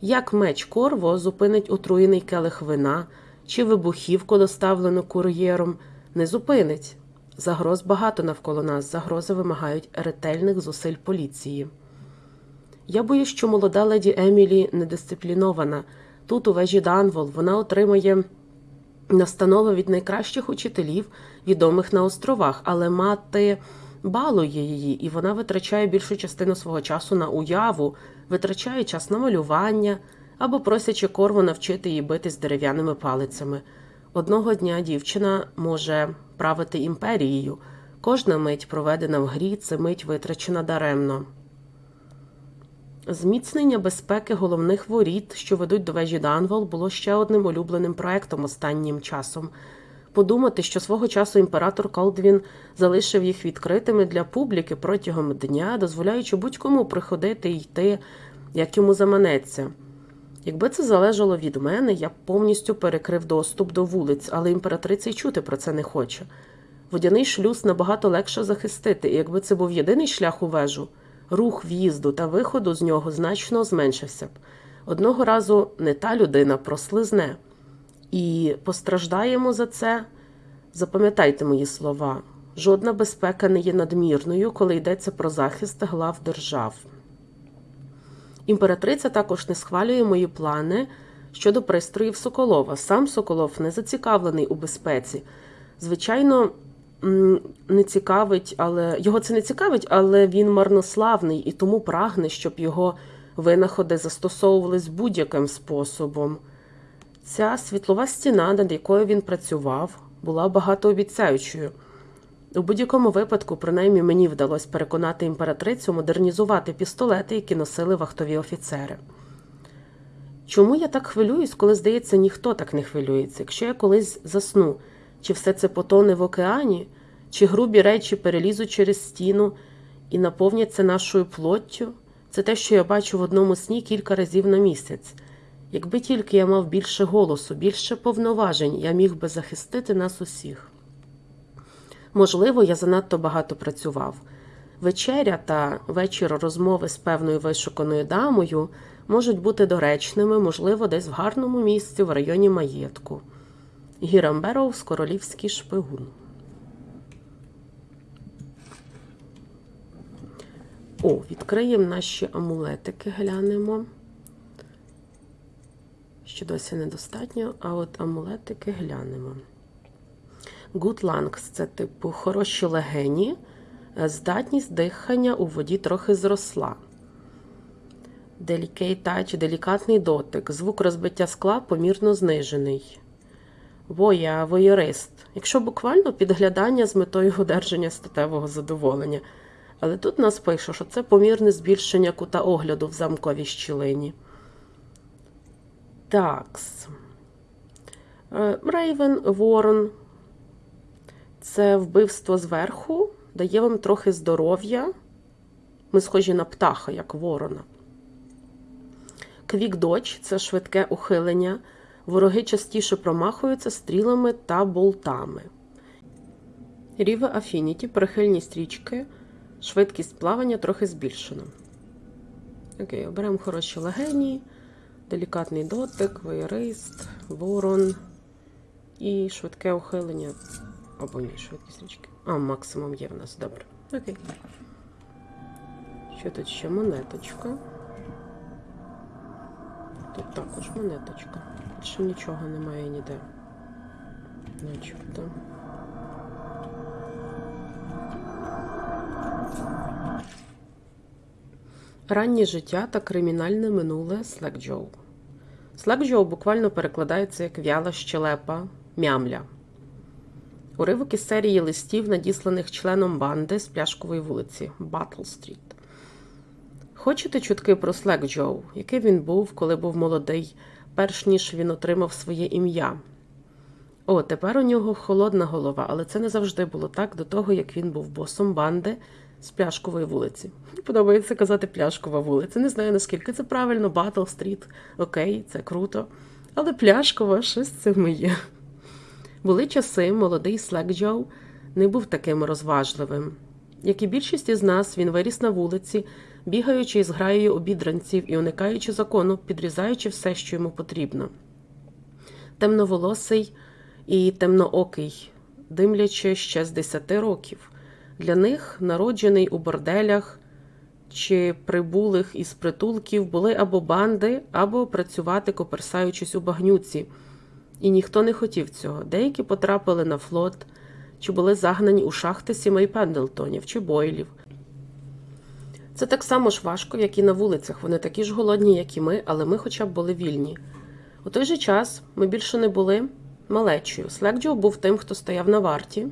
Як меч Корво зупинить отруєний келих вина чи вибухівку, доставлену кур'єром, не зупинить. Загроз багато навколо нас, загрози вимагають ретельних зусиль поліції. Я боюсь, що молода леді Емілі недисциплінована. Тут, у вежі Данвол, вона отримує настанови від найкращих учителів, відомих на островах, але мати балує її, і вона витрачає більшу частину свого часу на уяву, витрачає час на малювання або просячи корву навчити її битись дерев'яними палицями. Одного дня дівчина може правити імперією. Кожна мить, проведена в грі, це мить витрачена даремно. Зміцнення безпеки головних воріт, що ведуть до вежі Данвол, було ще одним улюбленим проектом останнім часом. Подумати, що свого часу імператор Колдвін залишив їх відкритими для публіки протягом дня, дозволяючи будь-кому приходити і йти, як йому заманеться. Якби це залежало від мене, я б повністю перекрив доступ до вулиць, але імператриця й чути про це не хоче. Водяний шлюз набагато легше захистити, і якби це був єдиний шлях у вежу, рух в'їзду та виходу з нього значно зменшився б. Одного разу не та людина прослизне. І постраждаємо за це. Запам'ятайте мої слова. Жодна безпека не є надмірною, коли йдеться про захист глав держав. Імператриця також не схвалює мої плани щодо пристроїв Соколова. Сам Соколов не зацікавлений у безпеці. Звичайно, не цікавить, але його це не цікавить, але він марнославний і тому прагне, щоб його винаходи застосовувались будь-яким способом. Ця світлова стіна, над якою він працював, була багатообіцяючою. У будь-якому випадку, принаймні, мені вдалося переконати імператрицю модернізувати пістолети, які носили вахтові офіцери. Чому я так хвилююсь, коли, здається, ніхто так не хвилюється? Якщо я колись засну, чи все це потоне в океані, чи грубі речі перелізуть через стіну і наповняться нашою плоттю, це те, що я бачу в одному сні кілька разів на місяць. Якби тільки я мав більше голосу, більше повноважень, я міг би захистити нас усіх. Можливо, я занадто багато працював. Вечеря та вечір розмови з певною вишуканою дамою можуть бути доречними, можливо, десь в гарному місці в районі маєтку. Гірам Бероуз, королівський шпигун. О, відкриємо наші амулетики, глянемо. Ще досі недостатньо, а от амулетики глянемо. Good lungs – це типу хороші легені, здатність дихання у воді трохи зросла. Delicate touch – делікатний дотик, звук розбиття скла помірно знижений. Воя, воєрист. Якщо буквально підглядання з метою одержання статевого задоволення. Але тут нас пише, що це помірне збільшення кута огляду в замковій щілині. Такс. Рейвен, Ворон. Це вбивство зверху, дає вам трохи здоров'я. Ми схожі на птаха, як ворона. Квік доч це швидке ухилення. Вороги частіше промахуються стрілами та болтами. Ріве Афініті, прихильність річки, швидкість плавання трохи збільшена. Окей, оберемо хороші легені, делікатний дотик, воєрист, ворон і швидке ухилення. Або ні, швидкість річки. А, максимум є в нас, добре. Окей. Що тут ще монеточка? Тут також монеточка. Більше нічого немає ніде. Начебто. Раннє життя та кримінальне минуле Слекджоу. Слекджоу буквально перекладається як в'яла щелепа, мямля. Уривок із серії листів, надісланих членом банди з пляшкової вулиці Батл Стріт. Хочете чутки про Слек Джоу, який він був, коли був молодий, перш ніж він отримав своє ім'я? О, тепер у нього холодна голова, але це не завжди було так до того, як він був босом банди з пляшкової вулиці. Подобається казати пляшкова вулиця. Не знаю, наскільки це правильно, Батл Стріт. Окей, це круто. Але пляшкова щось з цим є. Були часи, молодий Слек Джоу не був таким розважливим. Як і більшість із нас, він виріс на вулиці, бігаючи із граєю обідранців і уникаючи закону, підрізаючи все, що йому потрібно. Темноволосий і темноокий, димлячи ще з десяти років. Для них, народжений у борделях чи прибулих із притулків, були або банди, або працювати, коперсаючись у багнюці. І ніхто не хотів цього. Деякі потрапили на флот, чи були загнані у шахти сімей Пендлтонів чи Бойлів. Це так само ж важко, як і на вулицях. Вони такі ж голодні, як і ми, але ми хоча б були вільні. У той же час ми більше не були малечою. Слекджо був тим, хто стояв на варті.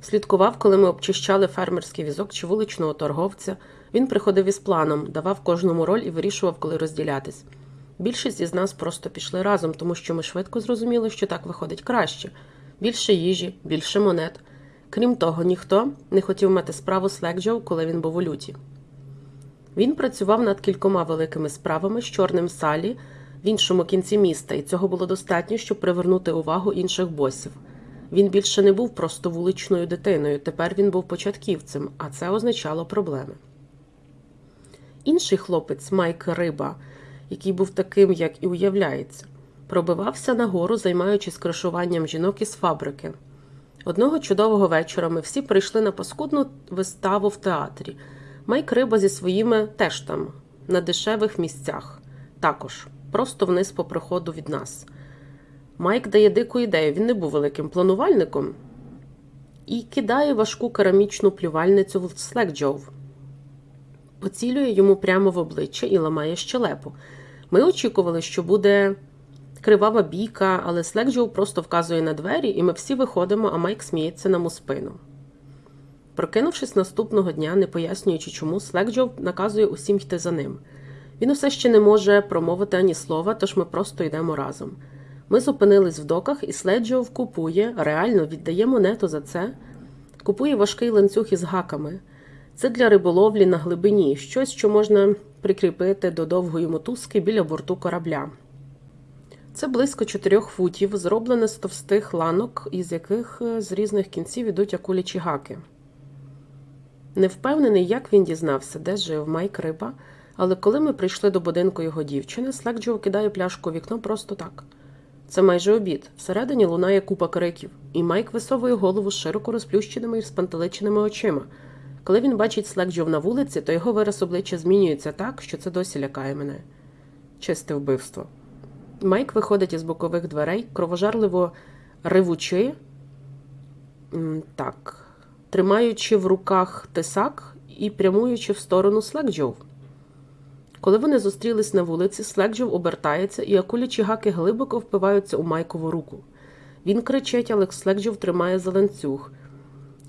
Слідкував, коли ми обчищали фермерський візок чи вуличного торговця. Він приходив із планом, давав кожному роль і вирішував, коли розділятись. Більшість із нас просто пішли разом, тому що ми швидко зрозуміли, що так виходить краще. Більше їжі, більше монет. Крім того, ніхто не хотів мати справу з Лекджоу, коли він був у люті. Він працював над кількома великими справами з чорним салі в іншому кінці міста, і цього було достатньо, щоб привернути увагу інших босів. Він більше не був просто вуличною дитиною, тепер він був початківцем, а це означало проблеми. Інший хлопець, Майк Риба, який був таким, як і уявляється, пробивався нагору, займаючись кришуванням жінок із фабрики. Одного чудового вечора ми всі прийшли на паскудну виставу в театрі. Майк Риба зі своїми теж там, на дешевих місцях, також, просто вниз по приходу від нас. Майк дає дику ідею, він не був великим планувальником, і кидає важку керамічну плювальницю в Слекджоу. Поцілює йому прямо в обличчя і ламає щелепу. Ми очікували, що буде кривава бійка, але Слекджоу просто вказує на двері, і ми всі виходимо, а Майк сміється нам у спину. Прокинувшись наступного дня, не пояснюючи чому, Слекджоу наказує усім йти за ним. Він усе ще не може промовити ані слова, тож ми просто йдемо разом. Ми зупинились в доках, і Следжов купує, реально віддає монету за це, купує важкий ланцюг із гаками. Це для риболовлі на глибині, щось, що можна прикріпити до довгої мотузки біля борту корабля. Це близько 4 футів, зроблене з товстих ланок, із яких е, з різних кінців ідуть акулячі гаки. Не впевнений, як він дізнався, де жив Майк Риба, але коли ми прийшли до будинку його дівчини, Слекджоу кидає пляшку у вікно просто так. Це майже обід. Всередині лунає купа криків, і Майк висовує голову з широко розплющеними і спантеличеними очима. Коли він бачить Слекджов на вулиці, то його вираз обличчя змінюється так, що це досі лякає мене. Чисте вбивство. Майк виходить із бокових дверей, кровожарливо ривучи, так, тримаючи в руках тисак і прямуючи в сторону Слекджов. Коли вони зустрілись на вулиці, Слекджов обертається, і акулячі гаки глибоко впиваються у Майкову руку. Він кричить, але Слекджов тримає за ланцюг.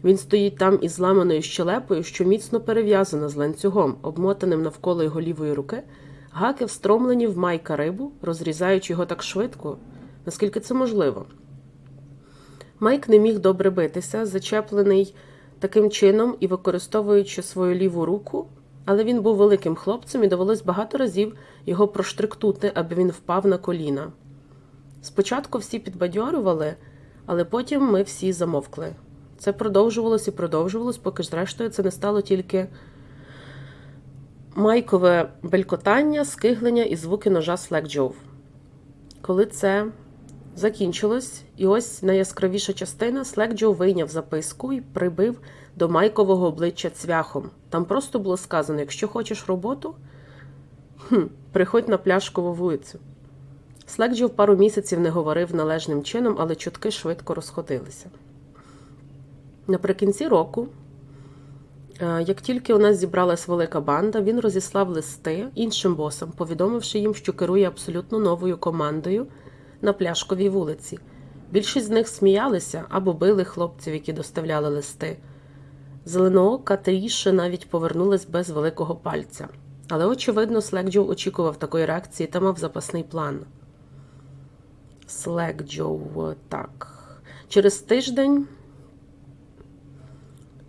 Він стоїть там із зламаною щелепою, що міцно перев'язана з ланцюгом, обмотаним навколо його лівої руки. Гаки встромлені в майка рибу, розрізаючи його так швидко, наскільки це можливо. Майк не міг добре битися, зачеплений таким чином і використовуючи свою ліву руку, але він був великим хлопцем і довелось багато разів його проштриктути, аби він впав на коліна. Спочатку всі підбадьорювали, але потім ми всі замовкли. Це продовжувалось і продовжувалось, поки зрештою це не стало тільки майкове белькотання, скиглення і звуки ножа Слекджов. Коли це закінчилось, і ось найяскравіша частина Слекджов вийняв записку і прибив до майкового обличчя цвяхом. Там просто було сказано: якщо хочеш роботу, хм, приходь на пляшкову вулицю. Слекджов пару місяців не говорив належним чином, але чутки швидко розходилися. Наприкінці року, як тільки у нас зібралась велика банда, він розіслав листи іншим босам, повідомивши їм, що керує абсолютно новою командою на пляшковій вулиці. Більшість з них сміялися або били хлопців, які доставляли листи. Зеленоока Тріша навіть повернулась без великого пальця. Але, очевидно, Слекджоу очікував такої реакції та мав запасний план. Слекджоу, так. Через тиждень.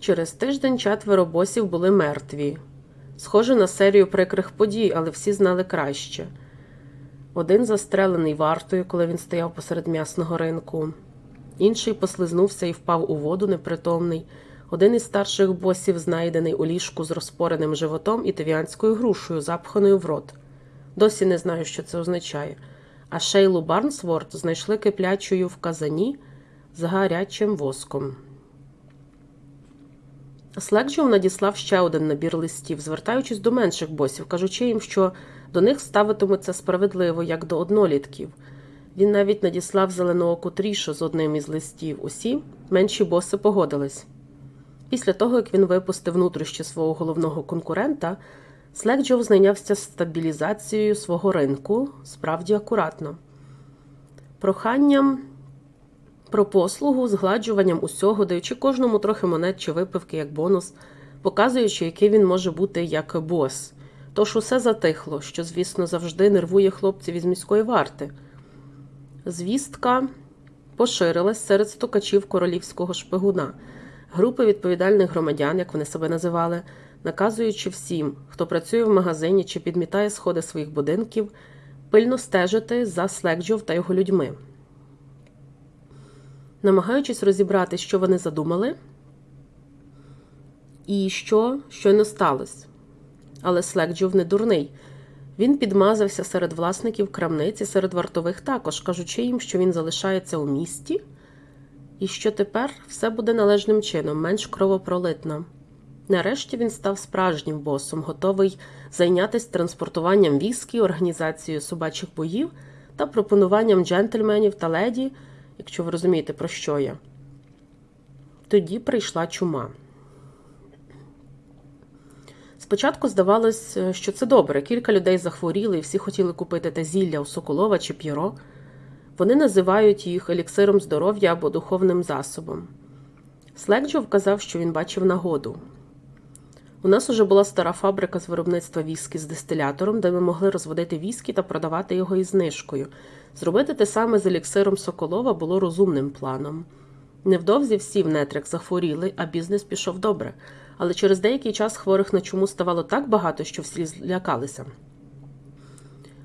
Через тиждень четверо босів були мертві. Схоже на серію прикрих подій, але всі знали краще. Один застрелений вартою, коли він стояв посеред м'ясного ринку, інший послизнувся і впав у воду непритомний. Один із старших босів знайдений у ліжку з розпореним животом і тевіанською грушею, запханою в рот. Досі не знаю, що це означає. А Шейлу Барнсворт знайшли киплячою в казані з гарячим воском. Слекджоу надіслав ще один набір листів, звертаючись до менших босів, кажучи їм, що до них ставитимуться справедливо, як до однолітків. Він навіть надіслав зеленооку трішу з одним із листів. Усі менші боси погодились. Після того, як він випустив внутрішнє свого головного конкурента, Слекджоу знайнявся стабілізацією свого ринку справді акуратно. Проханням про послугу, згладжуванням усього, даючи кожному трохи монет чи випивки як бонус, показуючи, який він може бути як бос. Тож усе затихло, що, звісно, завжди нервує хлопців із міської варти. Звістка поширилась серед стукачів королівського шпигуна, групи відповідальних громадян, як вони себе називали, наказуючи всім, хто працює в магазині чи підмітає сходи своїх будинків, пильно стежити за Слекджов та його людьми. Намагаючись розібрати, що вони задумали, і що щойно сталося. Але Слекджов не дурний. Він підмазався серед власників крамниці, серед вартових також, кажучи їм, що він залишається у місті, і що тепер все буде належним чином, менш кровопролитно. Нарешті він став справжнім босом, готовий зайнятися транспортуванням віскі, організацією собачих боїв та пропонуванням джентльменів та леді, якщо ви розумієте, про що я. Тоді прийшла чума. Спочатку здавалось, е, що це добре. Кілька людей захворіли і всі хотіли купити те зілля у Соколова чи П'єро. Вони називають їх еліксиром здоров'я або духовним засобом. Слекджо вказав, що він бачив нагоду. У нас уже була стара фабрика з виробництва віскі з дистилятором, де ми могли розводити віскі та продавати його із знижкою. Зробити те саме з еліксиром Соколова було розумним планом. Невдовзі всі в нетрях захворіли, а бізнес пішов добре. Але через деякий час хворих на чуму ставало так багато, що всі злякалися.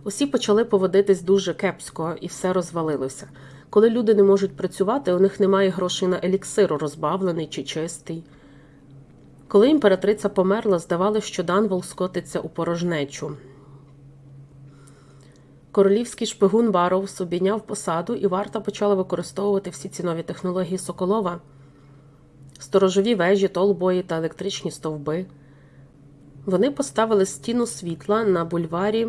Усі почали поводитись дуже кепсько, і все розвалилося. Коли люди не можуть працювати, у них немає грошей на еліксир, розбавлений чи чистий. Коли імператриця померла, здавалося, що Данвол скотиться у порожнечу. Королівський шпигун Барроуз обійняв посаду, і варта почала використовувати всі ці нові технології Соколова, сторожові вежі, толбої та електричні стовпи. Вони поставили стіну світла на бульварі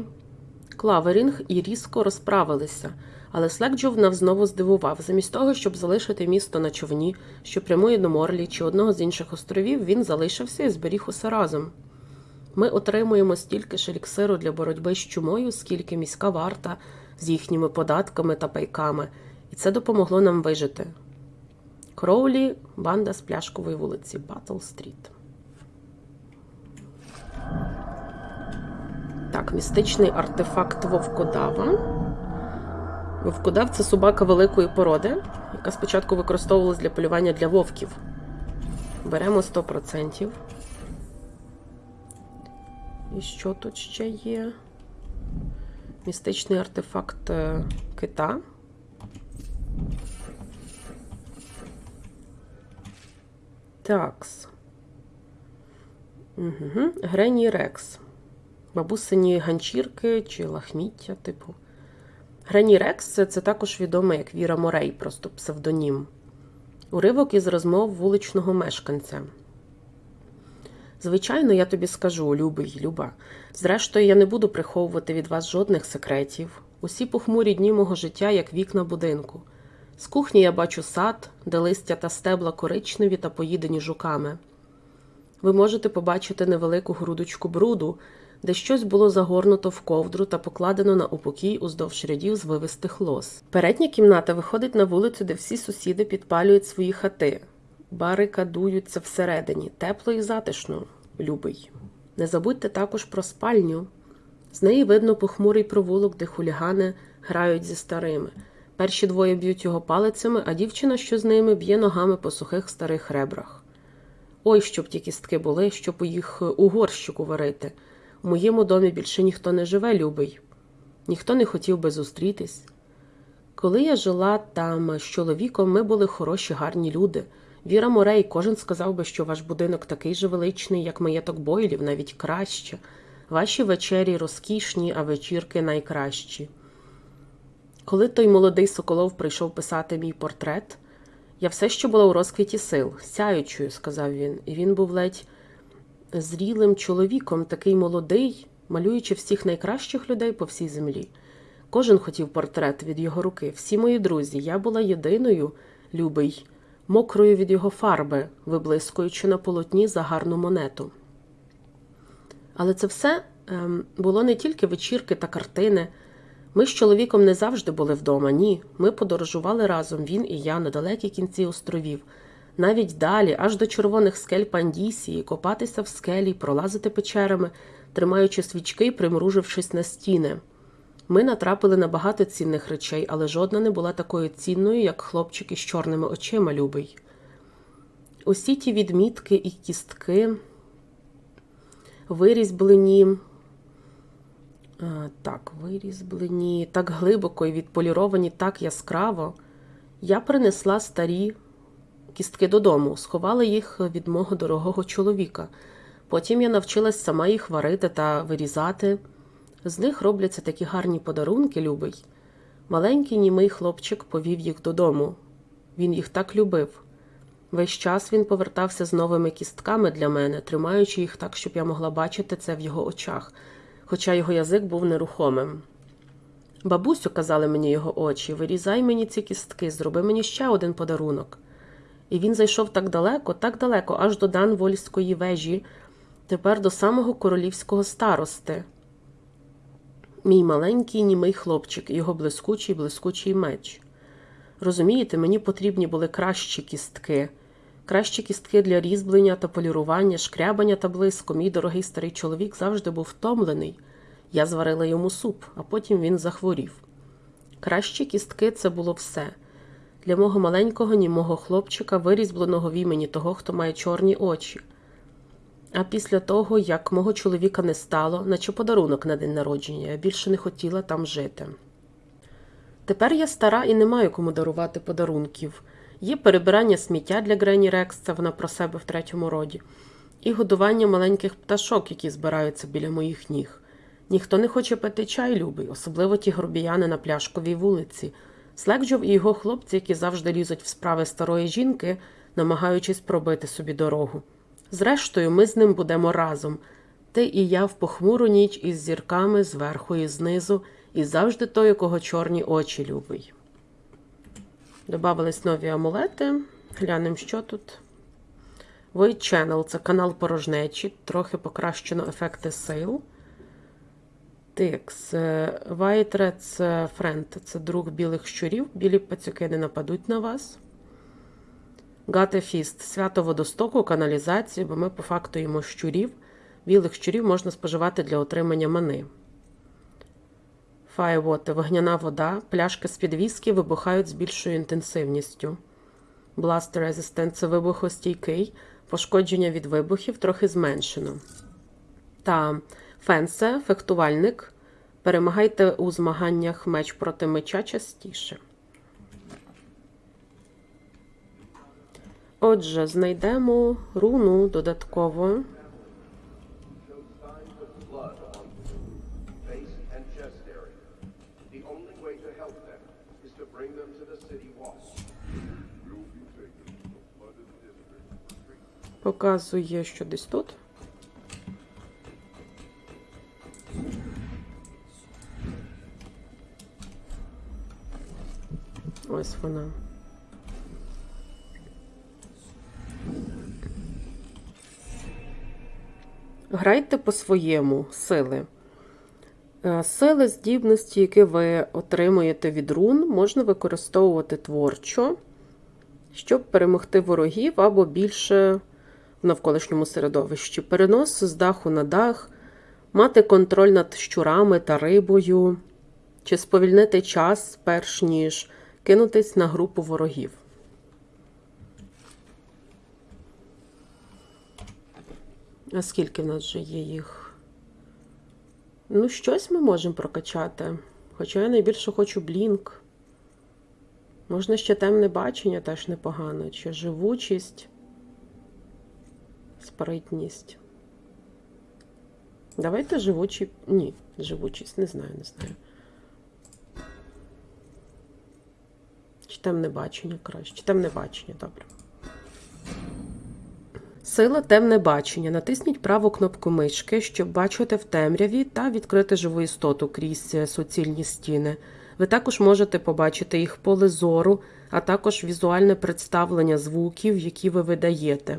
Клаверінг і різко розправилися, але Слекджов знову здивував. Замість того, щоб залишити місто на човні, що прямує до Морлі чи одного з інших островів, він залишився і зберіг усе разом. Ми отримуємо стільки ж еліксиру для боротьби з чумою, скільки міська варта з їхніми податками та пайками, і це допомогло нам вижити. Кроулі, банда з пляшкової вулиці Батл Стріт. Так, містичний артефакт Вовкодава. Вовкодав це собака великої породи, яка спочатку використовувалась для полювання для вовків. Беремо 100%. І що тут ще є? Містичний артефакт е, кита. Такс. Угу. Грені Рекс. Бабусині ганчірки чи лахміття, типу. Грені Рекс це, це також відомо як Віра Морей, просто псевдонім. Уривок із розмов вуличного мешканця. Звичайно, я тобі скажу, любий, люба. Зрештою, я не буду приховувати від вас жодних секретів. Усі похмурі дні мого життя, як вікна будинку. З кухні я бачу сад, де листя та стебла коричневі та поїдені жуками. Ви можете побачити невелику грудочку бруду, де щось було загорнуто в ковдру та покладено на упокій уздовж рядів звивистих лос. Передня кімната виходить на вулицю, де всі сусіди підпалюють свої хати. Барикадуються всередині, тепло і затишно, любий. Не забудьте також про спальню. З неї видно похмурий провулок, де хулігани грають зі старими. Перші двоє б'ють його палицями, а дівчина, що з ними, б'є ногами по сухих старих ребрах. Ой, щоб ті кістки були, щоб їх у горщику варити. У моєму домі більше ніхто не живе, любий. Ніхто не хотів би зустрітись. Коли я жила там з чоловіком, ми були хороші, гарні люди. Віра Морей, кожен сказав би, що ваш будинок такий же величний, як маєток Бойлів, навіть краще. Ваші вечері розкішні, а вечірки найкращі. Коли той молодий Соколов прийшов писати мій портрет, я все ще була у розквіті сил, сяючою, сказав він, і він був ледь зрілим чоловіком, такий молодий, малюючи всіх найкращих людей по всій землі. Кожен хотів портрет від його руки, всі мої друзі. Я була єдиною, любий, мокрою від його фарби, виблискуючи на полотні за гарну монету. Але це все ем, було не тільки вечірки та картини. Ми з чоловіком не завжди були вдома, ні. Ми подорожували разом, він і я, на далекі кінці островів. Навіть далі, аж до червоних скель Пандісії, копатися в скелі, пролазити печерами, тримаючи свічки і примружившись на стіни. Ми натрапили на багато цінних речей, але жодна не була такою цінною, як хлопчик із чорними очима любий. Усі ті відмітки і кістки, вирізблені, а, так, вирізблені так глибоко і відполіровані так яскраво, я принесла старі кістки додому, сховала їх від мого дорогого чоловіка. Потім я навчилась сама їх варити та вирізати. З них робляться такі гарні подарунки, любий. Маленький німий хлопчик повів їх додому. Він їх так любив. Весь час він повертався з новими кістками для мене, тримаючи їх так, щоб я могла бачити це в його очах, хоча його язик був нерухомим. Бабусю, казали мені його очі, вирізай мені ці кістки, зроби мені ще один подарунок. І він зайшов так далеко, так далеко, аж до Данвольської вежі, тепер до самого королівського старости. Мій маленький німий хлопчик, і його блискучий блискучий меч. Розумієте, мені потрібні були кращі кістки, кращі кістки для різьблення та полірування, шкрябання та блиску. Мій дорогий старий чоловік завжди був втомлений. Я зварила йому суп, а потім він захворів. Кращі кістки це було все. Для мого маленького німого хлопчика, вирізбленого в імені того, хто має чорні очі. А після того, як мого чоловіка не стало, наче подарунок на день народження, я більше не хотіла там жити. Тепер я стара і не маю кому дарувати подарунків. Є перебирання сміття для Грені Рекс, це вона про себе в третьому роді, і годування маленьких пташок, які збираються біля моїх ніг. Ніхто не хоче пити чай, любий, особливо ті грубіяни на пляшковій вулиці. Слекджов і його хлопці, які завжди лізуть в справи старої жінки, намагаючись пробити собі дорогу. Зрештою, ми з ним будемо разом. Ти і я в похмуру ніч із зірками зверху і знизу, і завжди той, у кого чорні очі любий. Добавились нові амулети. Глянемо, що тут. Void Channel це канал порожнечі, трохи покращено ефекти сил. Тикс. White Red Friend це друг білих щурів. Білі пацюки не нападуть на вас. Гатефіст свято водостоку, каналізації, бо ми по факту їмо щурів. Білих щурів можна споживати для отримання мани. Firewater – вогняна вода. Пляшки з під віскі вибухають з більшою інтенсивністю. Blast Resistant – це вибухостійкий. Пошкодження від вибухів трохи зменшено. Та фенсе – фехтувальник. Перемагайте у змаганнях меч проти меча частіше. Flooded district for treatment. Показує, що десь тут. Ось вона. Грайте по-своєму сили. Е, Сили, здібності, які ви отримуєте від рун, можна використовувати творчо щоб перемогти ворогів або більше в навколишньому середовищі. Перенос з даху на дах, мати контроль над щурами та рибою, чи сповільнити час, перш ніж кинутись на групу ворогів. А скільки в нас вже є їх? Ну, щось ми можемо прокачати. Хоча я найбільше хочу блінк. Можна ще темне бачення теж непогано, чи живучість, спритність. Давайте живучі. Ні, живучість, не знаю, не знаю. Чи темне бачення краще? Чи темне бачення, добре. Сила темне бачення. Натисніть праву кнопку мишки, щоб бачити в темряві та відкрити живу істоту крізь е, суцільні стіни. Ви також можете побачити їх поле зору, а також візуальне представлення звуків, які ви видаєте.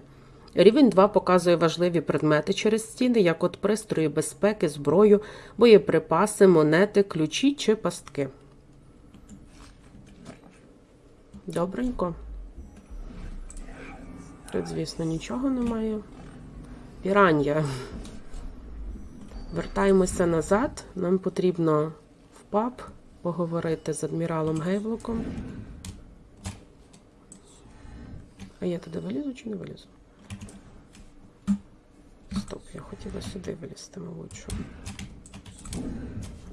Рівень 2 показує важливі предмети через стіни, як от пристрої безпеки, зброю, боєприпаси, монети, ключі чи пастки. Добренько. Тут, звісно, нічого немає. Пірання. Вертаємося назад. Нам потрібно в паб поговорити з адміралом Гейвлоком. А я туди вилізу чи не вилізу? Стоп, я хотіла сюди вилізти, мабуть.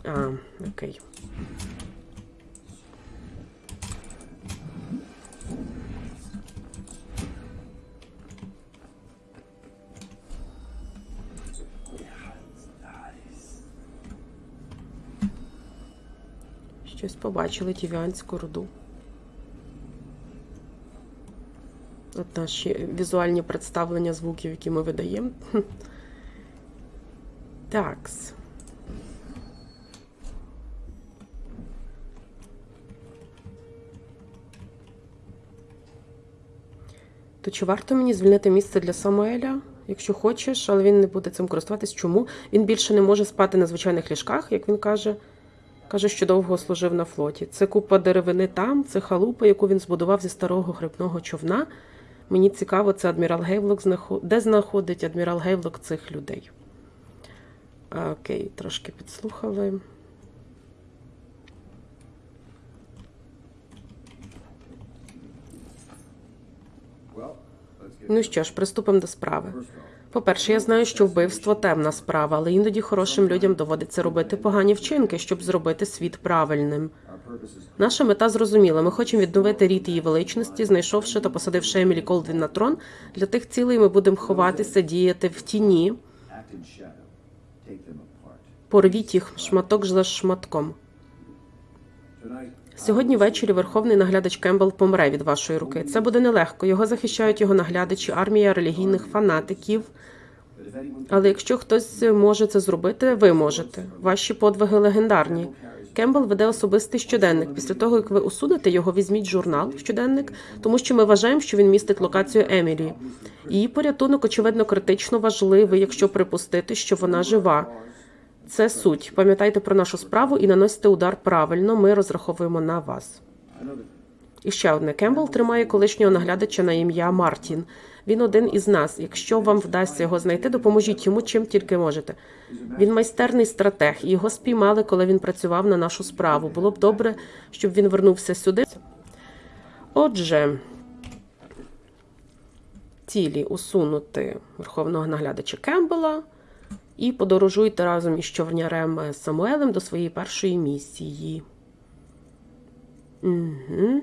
А, окей. Щось побачили тівіанську руду. От наші візуальні представлення звуків, які ми видаємо. Такс. То чи варто мені звільнити місце для Самуеля? Якщо хочеш, але він не буде цим користуватись. Чому? Він більше не може спати на звичайних ліжках, як він каже. Каже, що довго служив на флоті. Це купа деревини там, це халупа, яку він збудував зі старого грибного човна. Мені цікаво, це адмірал Гейвлок де знаходить адмірал Гейвлок цих людей. Окей, трошки підслухали. Ну що ж, приступимо до справи. По-перше, я знаю, що вбивство темна справа, але іноді хорошим людям доводиться робити погані вчинки, щоб зробити світ правильним. Наша мета зрозуміла. Ми хочемо відновити рід її величності, знайшовши та посадивши Емілі Колдвін на трон. Для тих цілей ми будемо ховатися, діяти в тіні. Порвіть їх шматок за шматком. Сьогодні ввечері верховний наглядач Кембл помре від вашої руки. Це буде нелегко. Його захищають його наглядачі, армія релігійних фанатиків. Але якщо хтось може це зробити, ви можете. Ваші подвиги легендарні. Кембл веде особистий щоденник. Після того, як ви усунете його, візьміть журнал щоденник, тому що ми вважаємо, що він містить локацію Емілі. Її порятунок, очевидно, критично важливий, якщо припустити, що вона жива. Це суть. Пам'ятайте про нашу справу і наносите удар правильно. Ми розраховуємо на вас. І ще одне. Кембл тримає колишнього наглядача на ім'я Мартін. Він один із нас. Якщо вам вдасться його знайти, допоможіть йому чим тільки можете. Він майстерний стратег, його спіймали, коли він працював на нашу справу. Було б добре, щоб він вернувся сюди. Отже, цілі усунути верховного наглядача Кембела і подорожуйте разом із човнярем Самуелем до своєї першої місії. Угу.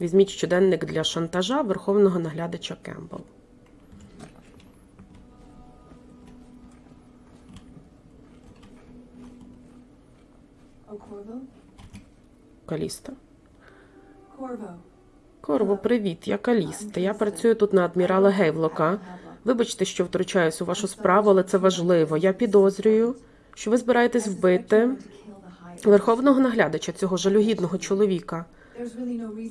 Візьміть щоденник для шантажа верховного наглядача Кембл. Каліста. Корво, привіт, я Каліста. Я працюю тут на адмірала Гейвлока. Вибачте, що втручаюсь у вашу справу, але це важливо. Я підозрюю, що ви збираєтесь вбити верховного наглядача цього жалюгідного чоловіка.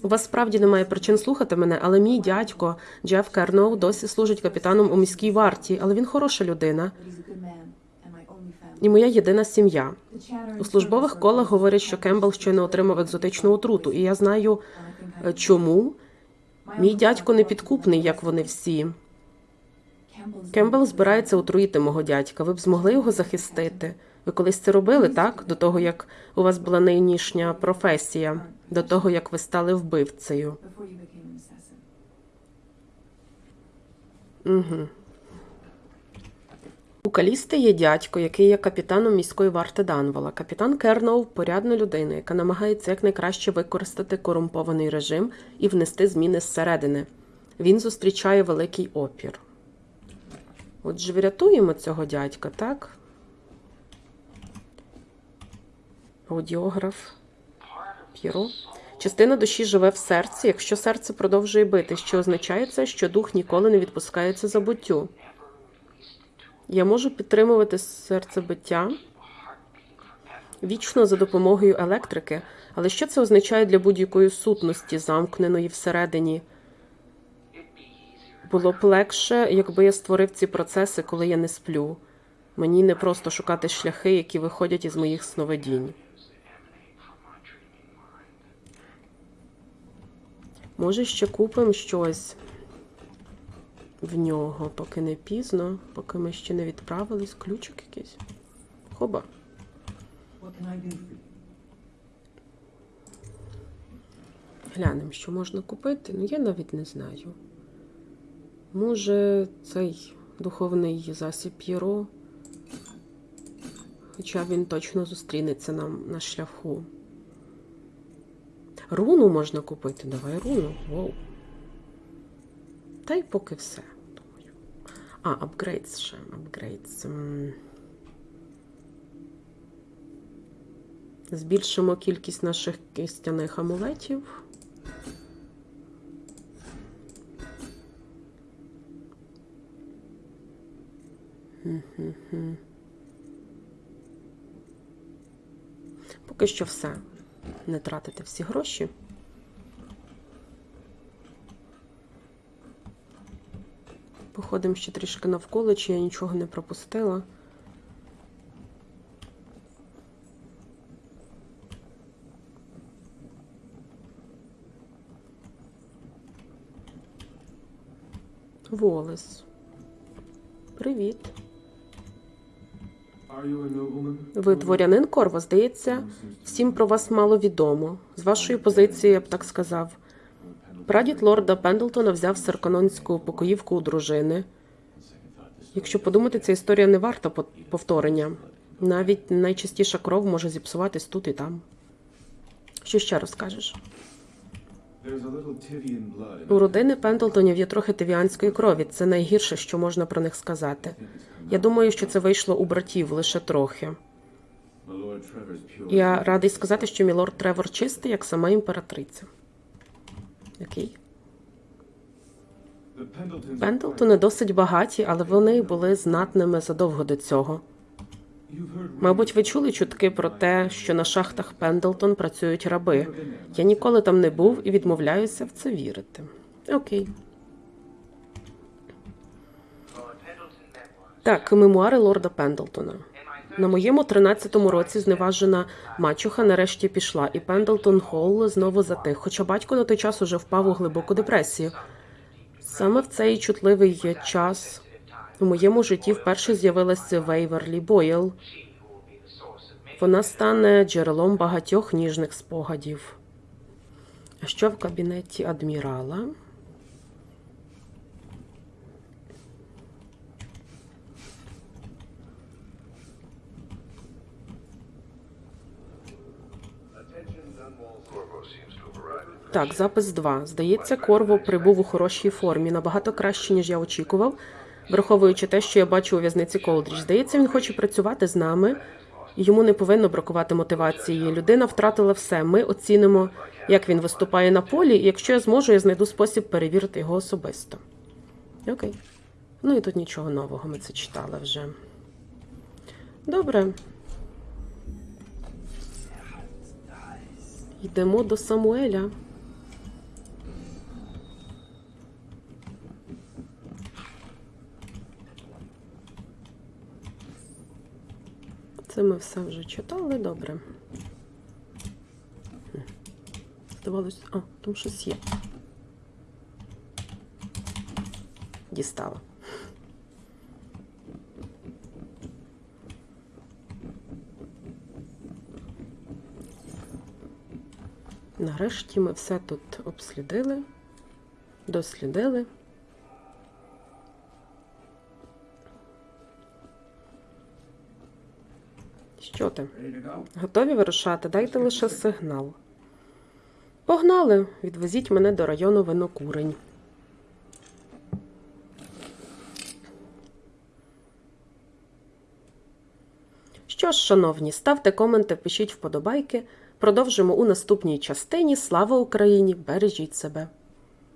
У вас справді немає причин слухати мене, але мій дядько Джеф Керноу досі служить капітаном у міській варті, але він хороша людина і моя єдина сім'я. У службових колах говорять, що Кембл щойно отримав екзотичну отруту, і я знаю, е, чому. Мій дядько не підкупний, як вони всі. Кембл збирається отруїти мого дядька. Ви б змогли його захистити? Ви колись це робили, так? До того, як у вас була нинішня професія, до того, як ви стали вбивцею. Угу. У Калісти є дядько, який є капітаном міської варти Данвола. Капітан Керноу порядна людина, яка намагається якнайкраще використати корумпований режим і внести зміни зсередини. Він зустрічає великий опір. Отже, врятуємо цього дядька, так? Аудіограф. П'єро. Частина душі живе в серці, якщо серце продовжує бити, що означає це, що дух ніколи не відпускається забуттю. Я можу підтримувати серцебиття вічно за допомогою електрики, але що це означає для будь-якої сутності, замкненої всередині Було б легше, якби я створив ці процеси, коли я не сплю. Мені не просто шукати шляхи, які виходять із моїх сновидінь. Може, ще купимо щось в нього, поки не пізно, поки ми ще не відправились. Ключик якийсь. Хоба. Глянемо, що можна купити. Ну, я навіть не знаю. Може, цей духовний засіб П'єро. Хоча він точно зустрінеться нам на шляху. Руну можна купити. Давай руну. Воу. Та й поки все. Думаю. А, апгрейдс ще. Апгрейдс. Збільшимо кількість наших кістяних амулетів. Поки що все. Не тратити всі гроші. Походимо ще трішки навколо, чи я нічого не пропустила. Волес. Привіт. Ви дворянин Корво, здається, всім про вас мало відомо. З вашої позиції, я б так сказав. Прадід лорда Пендлтона взяв серканонську покоївку у дружини. Якщо подумати, ця історія не варта повторення. Навіть найчастіша кров може зіпсуватись тут і там. Що ще розкажеш? У родини Пендлтонів є трохи тивіанської крові. Це найгірше, що можна про них сказати. Я думаю, що це вийшло у братів лише трохи. Я радий сказати, що мілорд Тревор чистий, як сама імператриця. Окей. Пендлтони досить багаті, але вони були знатними задовго до цього. Мабуть, ви чули чутки про те, що на шахтах Пендлтон працюють раби. Я ніколи там не був і відмовляюся в це вірити. Окей. Так, мемуари лорда Пендлтона. На моєму 13-му році зневажена мачуха нарешті пішла, і Пендлтон Холл знову затих, хоча батько на той час уже впав у глибоку депресію. Саме в цей чутливий час у моєму житті вперше з'явилася Вейверлі Бойл. Вона стане джерелом багатьох ніжних спогадів. А що в кабінеті адмірала? Так, запис 2. Здається, Корво прибув у хорошій формі, набагато краще, ніж я очікував, враховуючи те, що я бачу у в'язниці Колдрідж. Здається, він хоче працювати з нами, йому не повинно бракувати мотивації. Людина втратила все. Ми оцінимо, як він виступає на полі, і якщо я зможу, я знайду спосіб перевірити його особисто. Окей. Ну і тут нічого нового, ми це читали вже. Добре. Йдемо до Самуеля. Це ми все вже читали, добре. Хм. Здавалось, а, там щось є. Дістала. Нарешті ми все тут обслідили, дослідили. Що ти? Готові вирушати? Дайте лише сигнал. Погнали! Відвезіть мене до району винокурень. Що ж, шановні, ставте коменти, пишіть вподобайки. Продовжимо у наступній частині. Слава Україні! Бережіть себе!